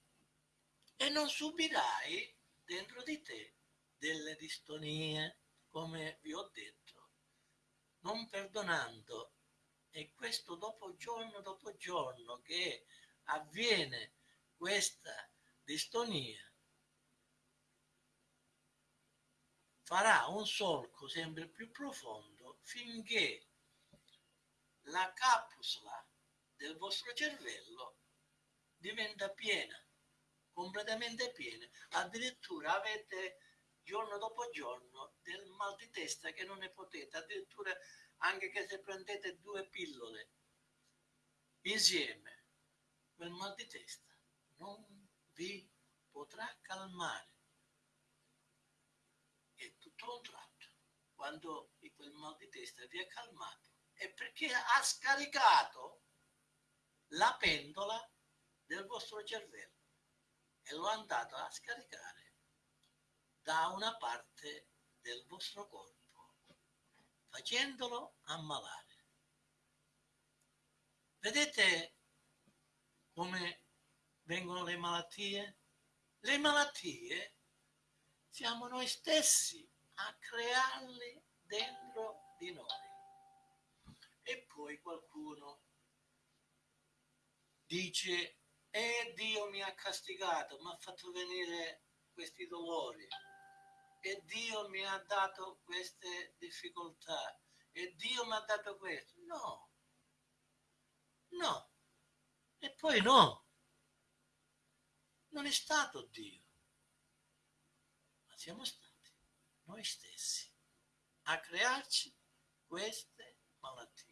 e non subirai dentro di te delle distonie, come vi ho detto, non perdonando. E questo dopo giorno dopo giorno che avviene questa distonia, farà un solco sempre più profondo finché la capsula del vostro cervello diventa piena, completamente piena. Addirittura avete giorno dopo giorno del mal di testa che non ne potete, addirittura anche che se prendete due pillole insieme, quel mal di testa non vi potrà calmare. E tutto un tratto, quando quel mal di testa vi è calmato, è perché ha scaricato la pendola del vostro cervello e lo è andato a scaricare da una parte del vostro corpo, facendolo ammalare. Vedete come vengono le malattie? Le malattie siamo noi stessi a crearle dentro di noi. E poi qualcuno dice, eh Dio mi ha castigato, mi ha fatto venire questi dolori e Dio mi ha dato queste difficoltà e Dio mi ha dato questo. No, no, e poi no, non è stato Dio, ma siamo stati noi stessi a crearci queste malattie.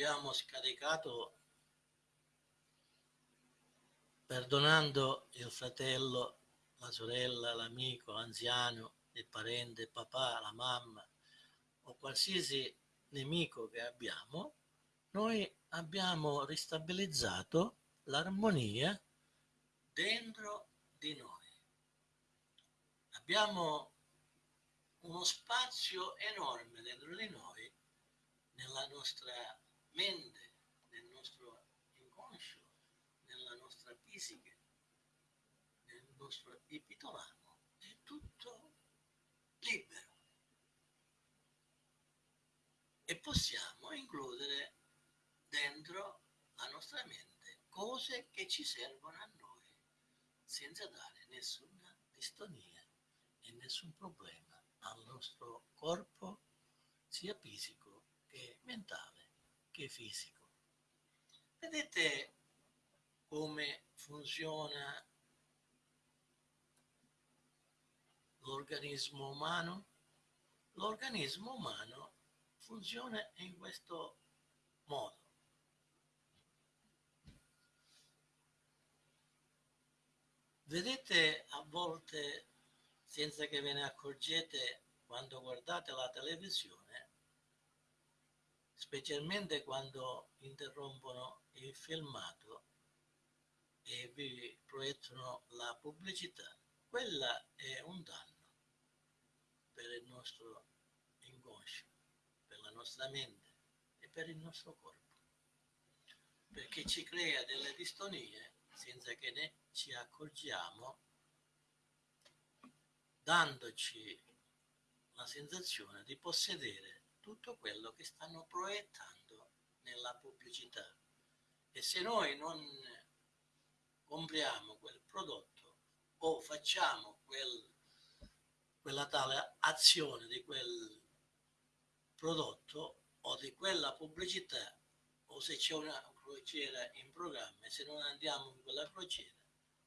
abbiamo scaricato perdonando il fratello, la sorella, l'amico, l'anziano, il parente, il papà, la mamma o qualsiasi nemico che abbiamo, noi abbiamo ristabilizzato l'armonia dentro di noi. Abbiamo uno spazio enorme dentro di noi nella nostra mente, nel nostro inconscio, nella nostra fisica, nel nostro epitolamo, è tutto libero. E possiamo includere dentro la nostra mente cose che ci servono a noi, senza dare nessuna distonia e nessun problema al nostro corpo, sia fisico che mentale che fisico. Vedete come funziona l'organismo umano? L'organismo umano funziona in questo modo. Vedete a volte, senza che ve ne accorgete, quando guardate la televisione, specialmente quando interrompono il filmato e vi proiettano la pubblicità, quella è un danno per il nostro inconscio, per la nostra mente e per il nostro corpo, perché ci crea delle distonie senza che ne ci accorgiamo, dandoci la sensazione di possedere tutto quello che stanno proiettando nella pubblicità. E se noi non compriamo quel prodotto o facciamo quel, quella tale azione di quel prodotto o di quella pubblicità o se c'è una crociera in programma e se non andiamo in quella crociera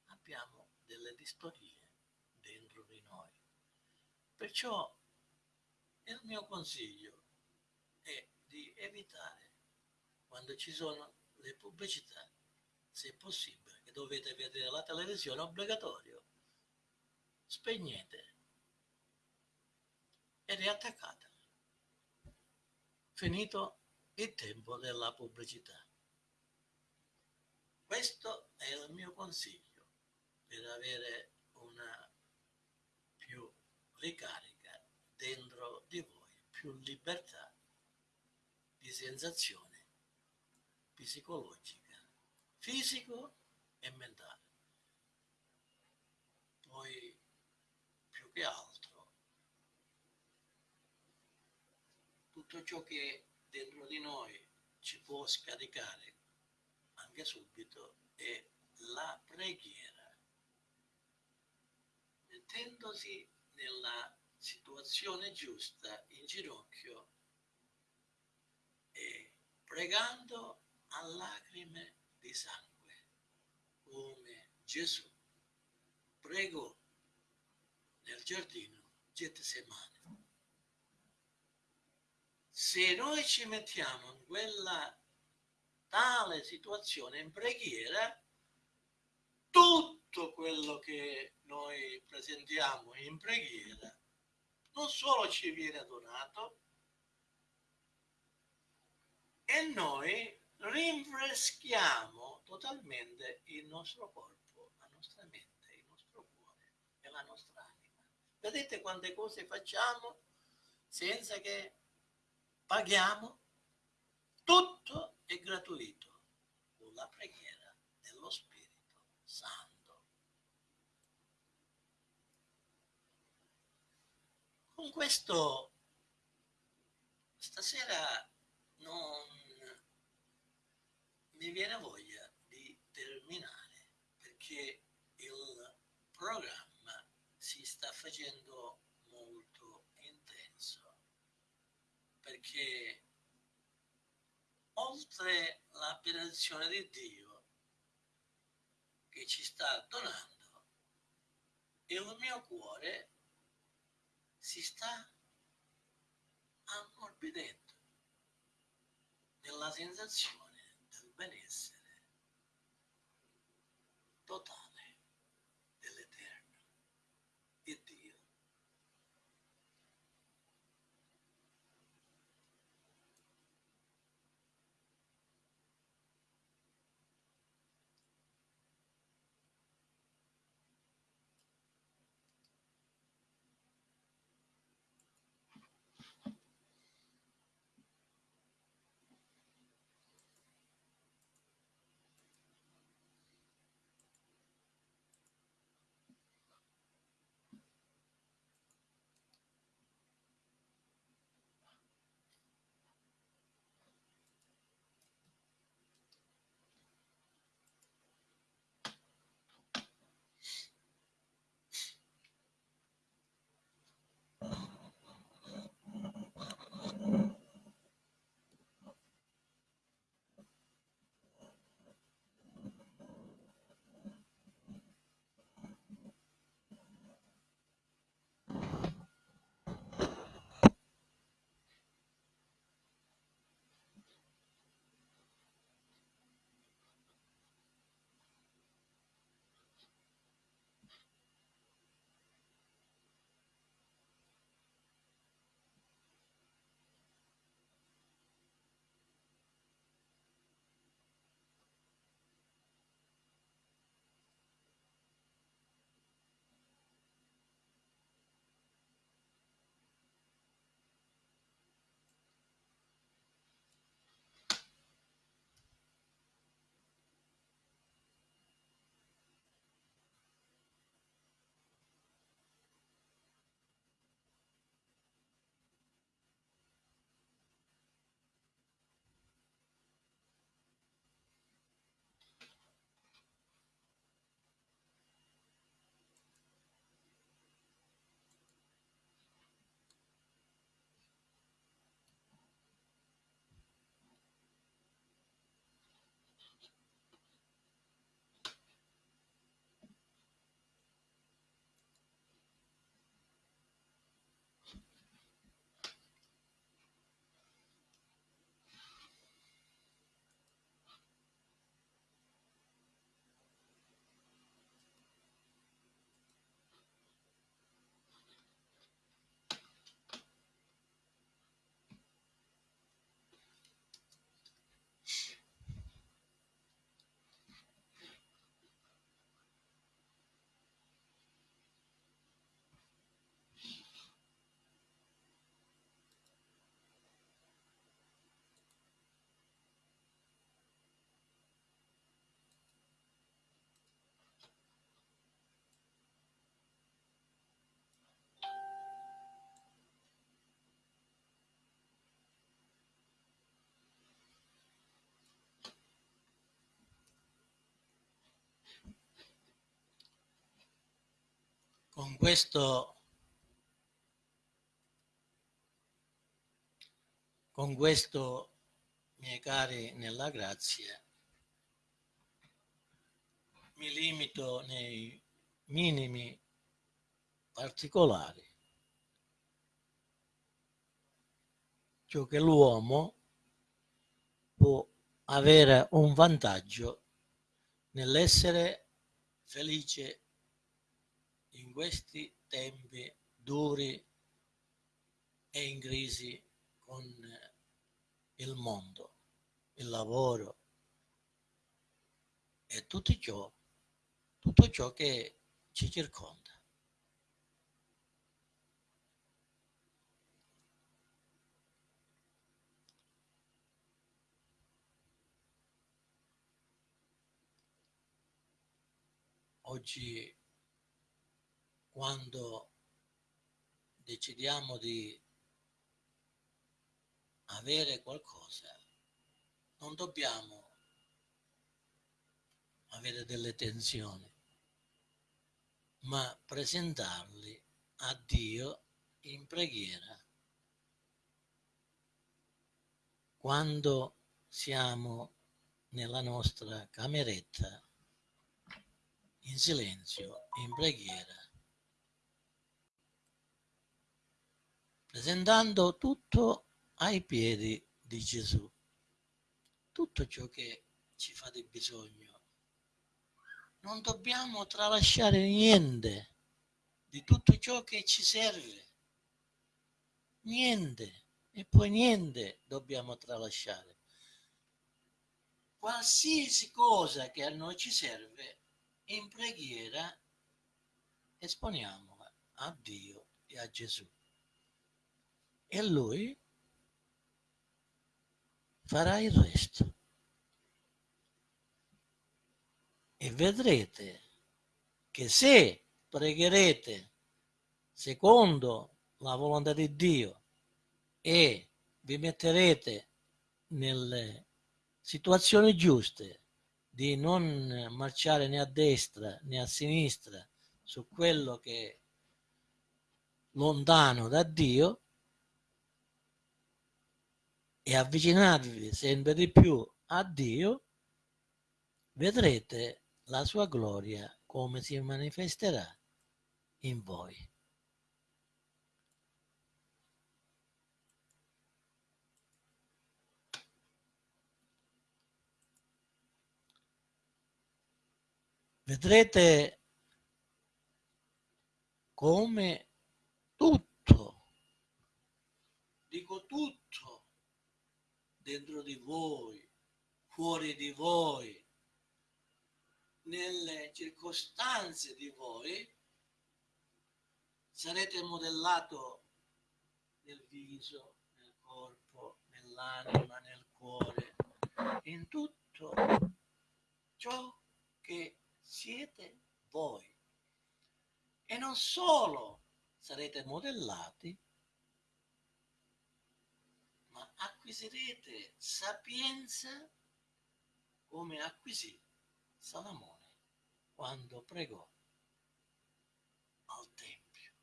abbiamo delle distorie dentro di noi. Perciò il mio consiglio è di evitare quando ci sono le pubblicità, se possibile, che dovete vedere la televisione obbligatorio, spegnete e riattaccate. Finito il tempo della pubblicità. Questo è il mio consiglio per avere una più ricarica dentro di voi, più libertà di sensazione psicologica, fisico e mentale. Poi più che altro tutto ciò che dentro di noi ci può scaricare anche subito è la preghiera. Mettendosi nella situazione giusta in ginocchio pregando a lacrime di sangue, come Gesù pregò nel giardino Getsemane. Se noi ci mettiamo in quella tale situazione in preghiera, tutto quello che noi presentiamo in preghiera non solo ci viene donato, e noi rinfreschiamo totalmente il nostro corpo, la nostra mente, il nostro cuore e la nostra anima. Vedete quante cose facciamo senza che paghiamo? Tutto è gratuito con la preghiera dello Spirito Santo. Con questo stasera non mi viene voglia di terminare perché il programma si sta facendo molto intenso perché oltre la benedizione di Dio che ci sta donando, il mio cuore si sta ammorbidendo nella sensazione del benessere totale con questo con questo miei cari nella grazia mi limito nei minimi particolari. Ciò che l'uomo può avere un vantaggio nell'essere felice questi tempi duri e in crisi con il mondo, il lavoro e tutto ciò, tutto ciò che ci circonda. Oggi quando decidiamo di avere qualcosa, non dobbiamo avere delle tensioni, ma presentarli a Dio in preghiera. Quando siamo nella nostra cameretta in silenzio, in preghiera, presentando tutto ai piedi di Gesù, tutto ciò che ci fa di bisogno. Non dobbiamo tralasciare niente di tutto ciò che ci serve, niente, e poi niente dobbiamo tralasciare. Qualsiasi cosa che a noi ci serve, in preghiera esponiamola a Dio e a Gesù. E Lui farà il resto. E vedrete che se pregherete secondo la volontà di Dio e vi metterete nelle situazioni giuste di non marciare né a destra né a sinistra su quello che è lontano da Dio e avvicinarvi sempre di più a Dio, vedrete la sua gloria come si manifesterà in voi. vedrete come tutto, dico tutto, dentro di voi, fuori di voi, nelle circostanze di voi, sarete modellato nel viso, nel corpo, nell'anima, nel cuore, in tutto ciò che siete voi. E non solo sarete modellati, acquisirete sapienza come acquisì Salomone quando pregò al Tempio.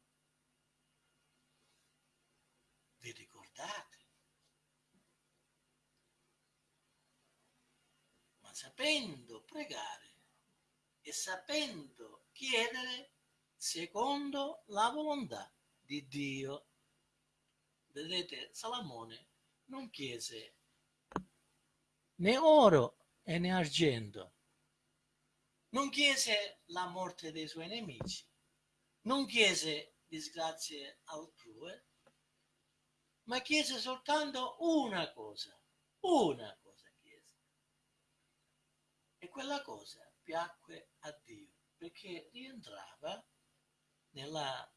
Vi ricordate? Ma sapendo pregare e sapendo chiedere secondo la volontà di Dio. Vedete, Salomone non chiese né oro e né argento, non chiese la morte dei suoi nemici, non chiese disgrazie altrui, ma chiese soltanto una cosa, una cosa chiese. E quella cosa piacque a Dio perché rientrava nella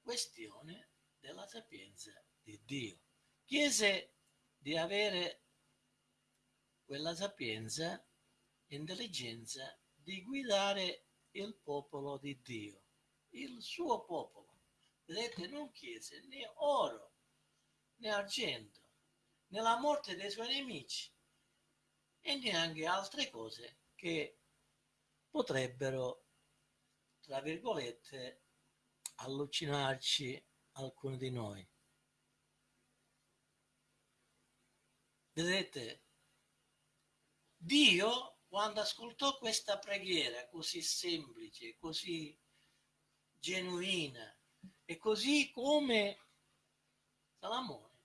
questione della sapienza di Dio. Chiese di avere quella sapienza, intelligenza di guidare il popolo di Dio, il suo popolo. Vedete, non chiese né oro né argento, né la morte dei suoi nemici e neanche altre cose che potrebbero tra virgolette, allucinarci alcuni di noi. Vedete, Dio, quando ascoltò questa preghiera così semplice, così genuina, e così come Salamone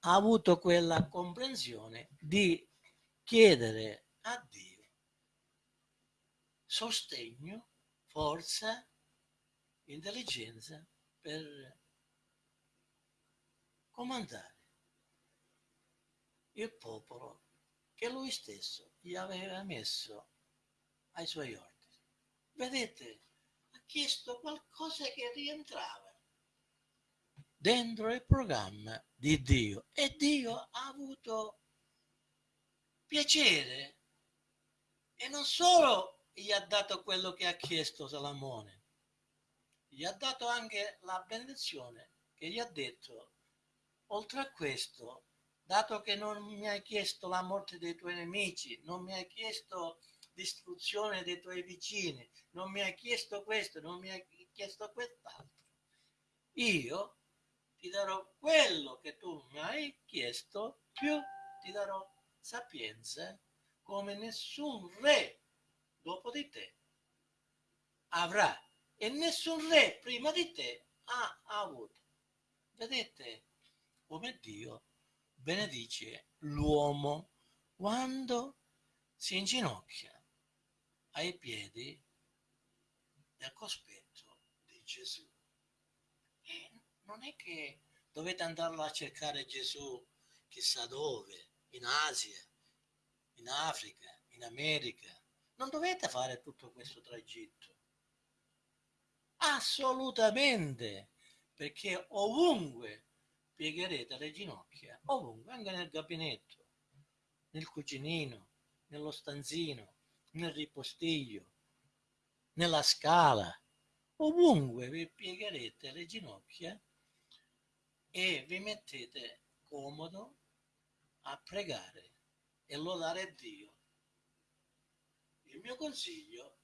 ha avuto quella comprensione di chiedere a Dio sostegno, forza, intelligenza per comandare il popolo che lui stesso gli aveva messo ai suoi ordini. Vedete, ha chiesto qualcosa che rientrava dentro il programma di Dio e Dio ha avuto piacere e non solo gli ha dato quello che ha chiesto Salamone, gli ha dato anche la benedizione che gli ha detto, oltre a questo, dato che non mi hai chiesto la morte dei tuoi nemici, non mi hai chiesto distruzione dei tuoi vicini, non mi hai chiesto questo, non mi hai chiesto quest'altro, io ti darò quello che tu mi hai chiesto, più ti darò sapienza come nessun re dopo di te avrà e nessun re prima di te ha avuto. Vedete come Dio benedice l'uomo quando si inginocchia ai piedi del cospetto di Gesù non è che dovete andarlo a cercare Gesù chissà dove, in Asia, in Africa, in America. Non dovete fare tutto questo tragitto. Assolutamente, perché ovunque piegherete le ginocchia, ovunque, anche nel gabinetto, nel cucinino, nello stanzino, nel ripostiglio, nella scala, ovunque vi piegherete le ginocchia e vi mettete comodo a pregare e lodare Dio. Il mio consiglio,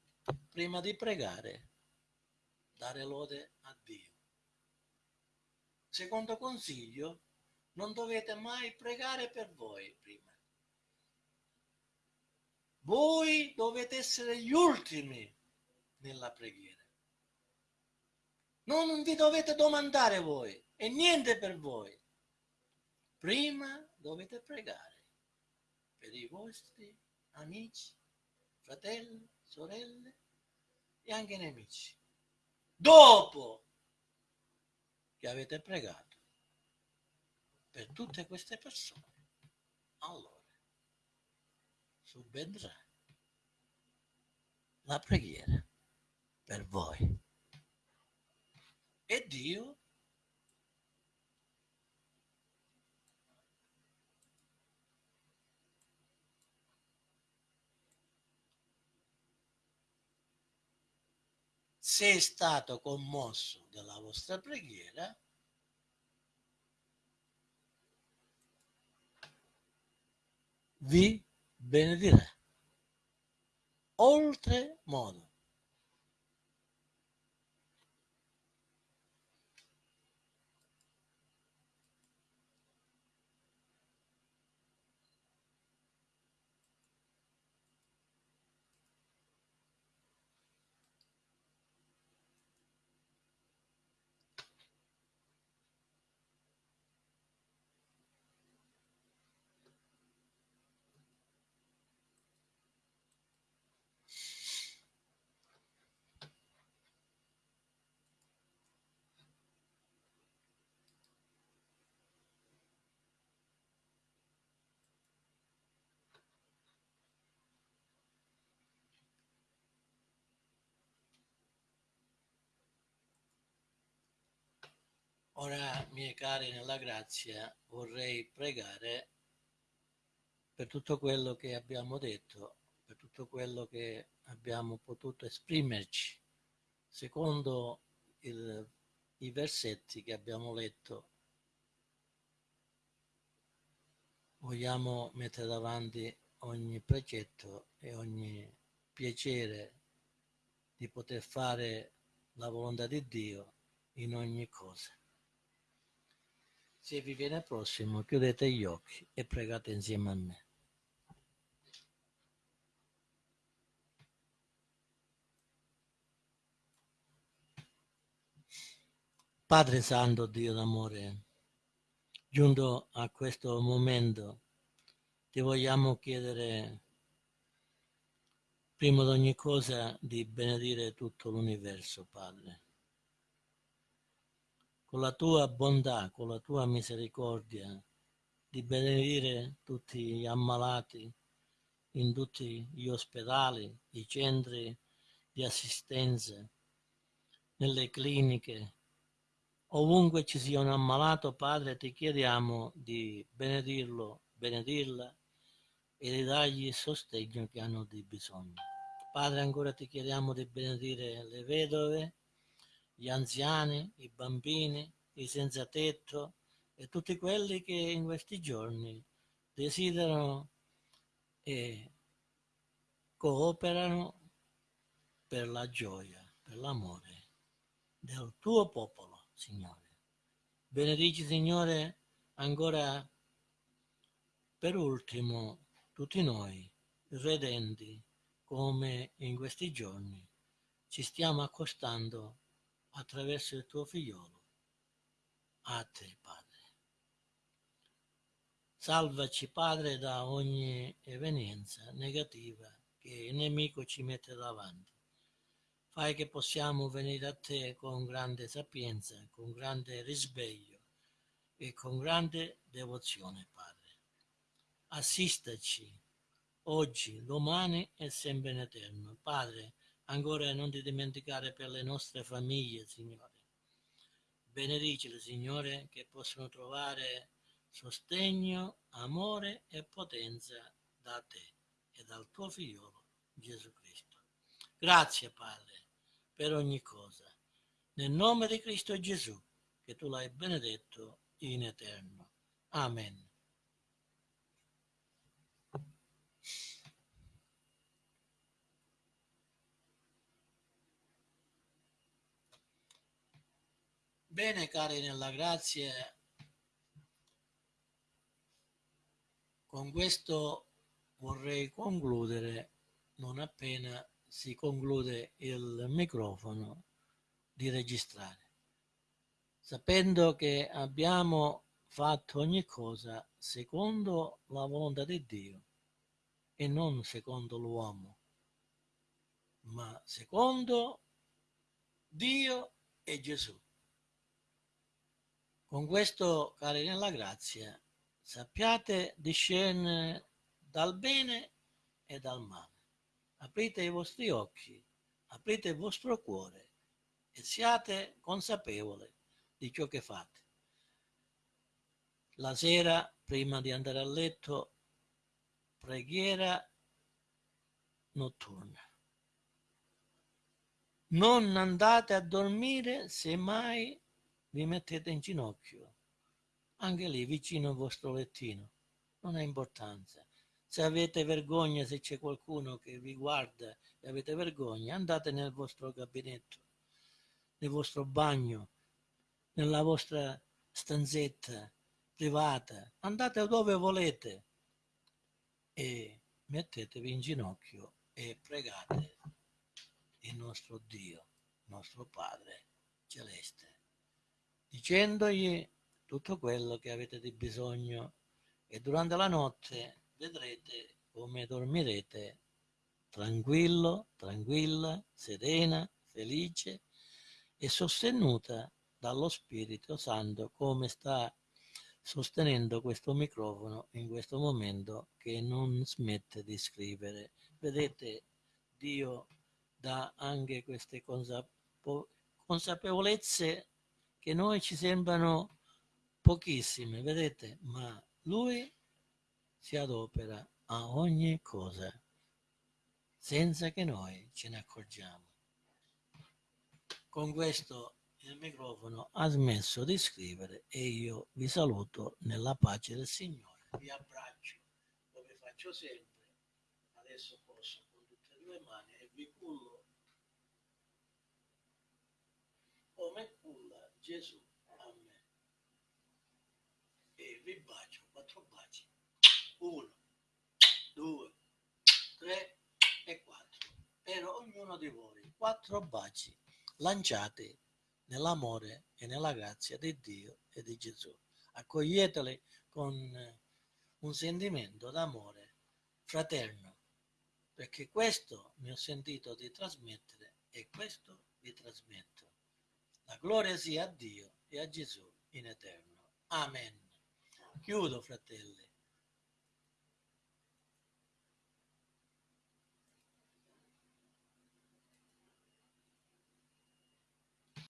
prima di pregare, dare lode a Dio. Secondo consiglio, non dovete mai pregare per voi prima. Voi dovete essere gli ultimi nella preghiera. Non vi dovete domandare voi e niente per voi. Prima dovete pregare per i vostri amici, fratelli, sorelle e anche nemici. Dopo che avete pregato per tutte queste persone, allora subentrà la preghiera per voi. E Dio se è stato commosso dalla vostra preghiera, vi benedirà. Oltre modo. Ora, miei cari nella grazia, vorrei pregare per tutto quello che abbiamo detto, per tutto quello che abbiamo potuto esprimerci, secondo il, i versetti che abbiamo letto. Vogliamo mettere davanti ogni precetto e ogni piacere di poter fare la volontà di Dio in ogni cosa. Se vi viene prossimo, chiudete gli occhi e pregate insieme a me. Padre Santo, Dio d'amore, giunto a questo momento, ti vogliamo chiedere prima di ogni cosa di benedire tutto l'universo, Padre. Con la tua bontà, con la tua misericordia, di benedire tutti gli ammalati in tutti gli ospedali, i centri di assistenza, nelle cliniche, Ovunque ci sia un ammalato, Padre, ti chiediamo di benedirlo, benedirla e di dargli il sostegno che hanno di bisogno. Padre, ancora ti chiediamo di benedire le vedove, gli anziani, i bambini, i senza tetto e tutti quelli che in questi giorni desiderano e cooperano per la gioia, per l'amore del tuo popolo. Signore. Benedici, Signore, ancora per ultimo tutti noi, redenti, come in questi giorni ci stiamo accostando attraverso il tuo figliolo a te, Padre. Salvaci, Padre, da ogni evenienza negativa che il nemico ci mette davanti fai che possiamo venire a te con grande sapienza, con grande risveglio e con grande devozione, Padre. Assistaci oggi, domani e sempre in eterno. Padre, ancora non ti dimenticare per le nostre famiglie, Signore. Benedicile, Signore, che possono trovare sostegno, amore e potenza da te e dal tuo figliolo Gesù Cristo. Grazie, Padre per ogni cosa. Nel nome di Cristo Gesù, che tu l'hai benedetto in eterno. Amen. Bene, cari nella grazia, con questo vorrei concludere non appena si conclude il microfono di registrare, sapendo che abbiamo fatto ogni cosa secondo la volontà di Dio e non secondo l'uomo, ma secondo Dio e Gesù. Con questo, cari nella grazia, sappiate discernere dal bene e dal male aprite i vostri occhi, aprite il vostro cuore e siate consapevoli di ciò che fate. La sera, prima di andare a letto, preghiera notturna. Non andate a dormire se mai vi mettete in ginocchio, anche lì vicino al vostro lettino. Non ha importanza. Se avete vergogna, se c'è qualcuno che vi guarda e avete vergogna, andate nel vostro gabinetto, nel vostro bagno, nella vostra stanzetta privata, andate dove volete e mettetevi in ginocchio e pregate il nostro Dio, nostro Padre celeste, dicendogli tutto quello che avete di bisogno e durante la notte vedrete come dormirete tranquillo, tranquilla, serena, felice e sostenuta dallo Spirito Santo come sta sostenendo questo microfono in questo momento che non smette di scrivere. Vedete, Dio dà anche queste consapevo consapevolezze che noi ci sembrano pochissime, vedete, ma Lui si adopera a ogni cosa senza che noi ce ne accorgiamo. Con questo il microfono ha smesso di scrivere e io vi saluto nella pace del Signore. Vi abbraccio come faccio sempre, adesso posso con tutte e due mani e vi cullo come culla Gesù a me. E vi bacio, quattro baci. Uno, due, tre e quattro. Per ognuno di voi, quattro baci lanciati nell'amore e nella grazia di Dio e di Gesù. Accoglieteli con un sentimento d'amore fraterno, perché questo mi ho sentito di trasmettere e questo vi trasmetto. La gloria sia a Dio e a Gesù in eterno. Amen. Chiudo, fratelli.